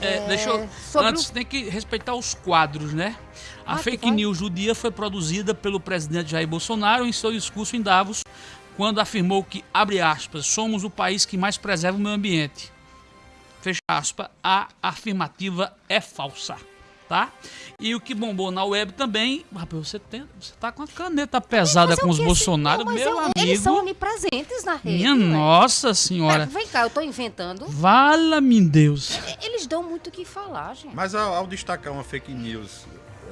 É, deixa eu, antes tem que respeitar os quadros, né? A Ah, fake news do dia foi produzida pelo presidente Jair Bolsonaro em seu discurso em Davos, quando afirmou que, abre aspas, somos o país que mais preserva o meio ambiente. Fecha aspas, a afirmativa é falsa. Tá? E o que bombou na web também, rapaz, você, tem, você tá com a caneta pesada é com os Bolsonaro, Não, meu eu- amigo. Eles são onipresentes na rede. Minha ué. nossa É, senhora. vem cá, eu tô inventando. Vala-me Deus. É, Eles dão muito o que falar, gente. Mas ao, ao destacar uma fake news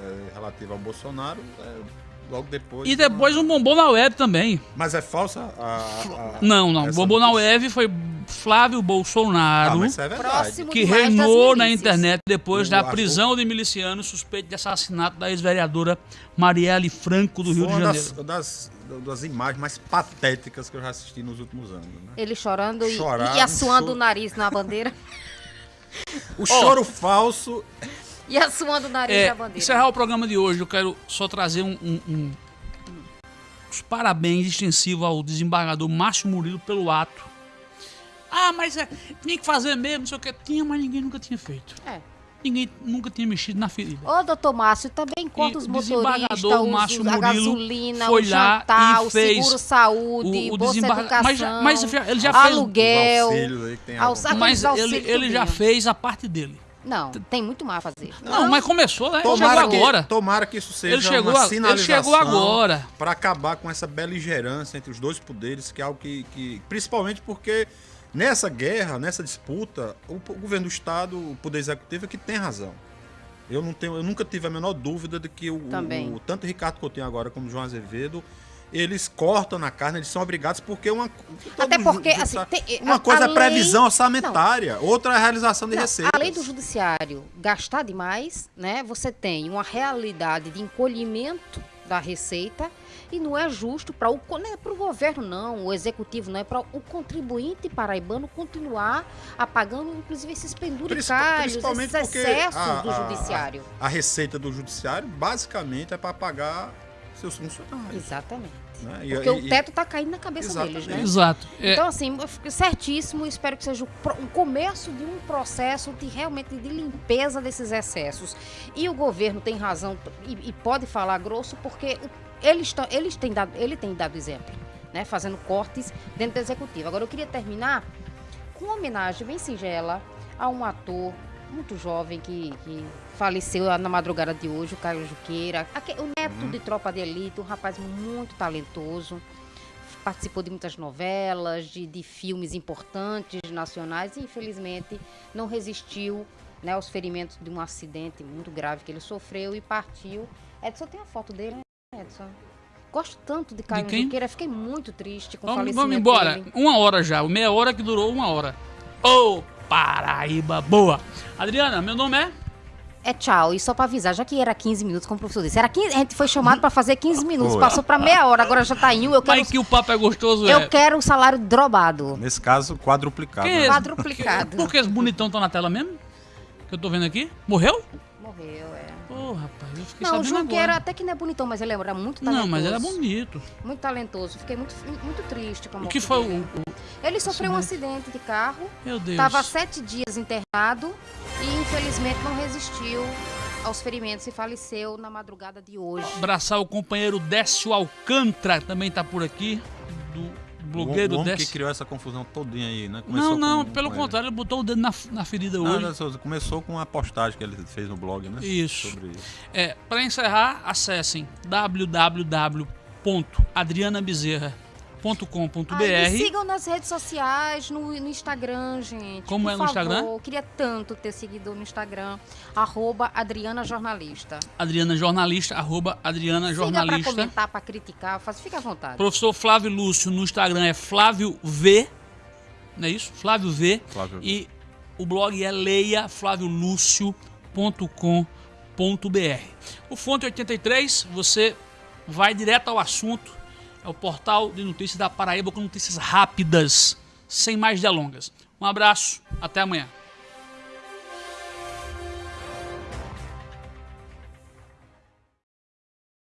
é, relativa ao Bolsonaro, é, logo depois. E depois um bombou na web também. Mas é falsa a. a- Não, não. essa Bombou na web foi Flávio Ah, Bolsonaro. mas isso é verdade. Que reinou na internet depois O da Arthur- prisão de milicianos suspeito de assassinato da ex-vereadora Marielle Franco do Rio Foi de uma Janeiro. das, das, das imagens mais patéticas que eu já assisti nos últimos anos. Né? Ele chorando e, Chorar, e assoando um o nariz na bandeira. O choro falso. E assoando o nariz É, na bandeira. encerrar o programa de hoje, eu quero só trazer um, um- um- os parabéns extensivos ao desembargador Márcio Murilo pelo ato. Ah, mas é, tinha que fazer mesmo, não sei o que. Tinha, mas ninguém nunca tinha feito. É. Ninguém nunca tinha mexido na ferida. Ô, doutor Márcio, também conta E os o motoristas, desembargador os- Márcio a Murilo gasolina, foi o lá jantar, e o fez seguro-saúde, o- o bolsa desembarga- educação, mas já- mas ele já fez os aluguel. Mas ele, ele já fez a parte dele. Não, tem muito mais a fazer. Não, mas começou, né? Tomara chegou que, agora. tomara que isso seja Ele chegou uma a- ele sinalização chegou agora. para acabar com essa beligerância entre os dois poderes, que é algo que, que- principalmente porque nessa guerra, nessa disputa, o, o governo do estado, o poder executivo é que tem razão. Eu não tenho, eu nunca tive a menor dúvida de que o, Também. o- tanto o Ricardo Coutinho agora como o João Azevedo eles cortam na carne, eles são obrigados porque uma Até porque, ju- assim, tem- uma a- coisa a é lei- previsão orçamentária, outra é a realização de Não, receitas. além do judiciário gastar demais, né? Você tem uma realidade de encolhimento da receita e não é justo para o não é para o governo não, o executivo não é para o contribuinte paraibano continuar apagando inclusive esses penduricalhos, principalmente esses excessos a- do a- judiciário. A receita do judiciário basicamente é para pagar seus funcionários. Exatamente. né? E- Porque e- o teto tá caindo na cabeça Exatamente. deles, né? Exato. É, Então, assim, eu fico certíssimo, espero que seja o pro- um começo de um processo de realmente de limpeza desses excessos. E o governo tem razão e, e pode falar grosso, porque eles, eles têm dado, ele tem dado exemplo, né? Fazendo cortes dentro do executivo. Agora, eu queria terminar com uma homenagem bem singela a um ator muito jovem que, que faleceu na madrugada de hoje, o Caio Juqueira, o neto de Tropa de Elite, um rapaz muito talentoso participou de muitas novelas, de, de filmes importantes nacionais e infelizmente não resistiu né, aos ferimentos de um acidente muito grave que ele sofreu e partiu. Edson tem a foto dele, né, Edson? Gosto tanto de Caio quem? Juqueira, fiquei muito triste com o vamos, falecimento vamos embora. dele. Uma hora já. Meia hora que durou uma hora. Ô, Paraíba boa. Adriana, meu nome é? É tchau, e só pra avisar, já que era 15 minutos, como o professor disse, era 15, a gente foi chamado pra fazer 15 minutos, passou pra meia hora, agora já tá em um, eu quero, Mas que o papo é gostoso, eu é. quero o salário drobado, Nesse caso, quadruplicado. Quem é né? quadruplicado. Por que esse bonitão tá na tela mesmo? Que eu tô vendo aqui? Morreu? Morreu, é. Ô, rapaz, eu fiquei Não, o Junqueira agora. até que não é bonitão, mas ele era muito talentoso. Não, mas era bonito. Muito talentoso. Fiquei muito, muito triste com a O morte que foi dele. o... o- Ele sofreu um acidente de carro, Meu Deus. estava sete dias internado e infelizmente não resistiu aos ferimentos e faleceu na madrugada de hoje. Abraçar o companheiro Décio Alcântara, também tá por aqui. Do blogueiro o homem Décio. que criou essa confusão todinha aí, né? Não, Começou não, com- pelo com contrário, ele botou o dedo na, na ferida. Não, hoje. não, começou com uma postagem que ele fez no blog, né? Isso. Sobre isso. É, para encerrar, acessem www.adrianabezerra.com.br Ah, me sigam nas redes sociais, no, no Instagram, gente. Como por é no Instagram? favor. Queria tanto ter seguidor no Instagram. Arroba Adriana Jornalista. Adriana Jornalista, arroba Adriana Siga pra Jornalista. comentar, pra criticar. Faz, fica à vontade. Professor Flávio Lúcio no Instagram é Flávio V. Não é isso? Flávio V. Flávio V. E o blog é leiaflaviolucio.com.br. O Fonte 83, você vai direto ao assunto. É o portal de notícias da Paraíba com notícias rápidas, sem mais delongas. Um abraço, até amanhã.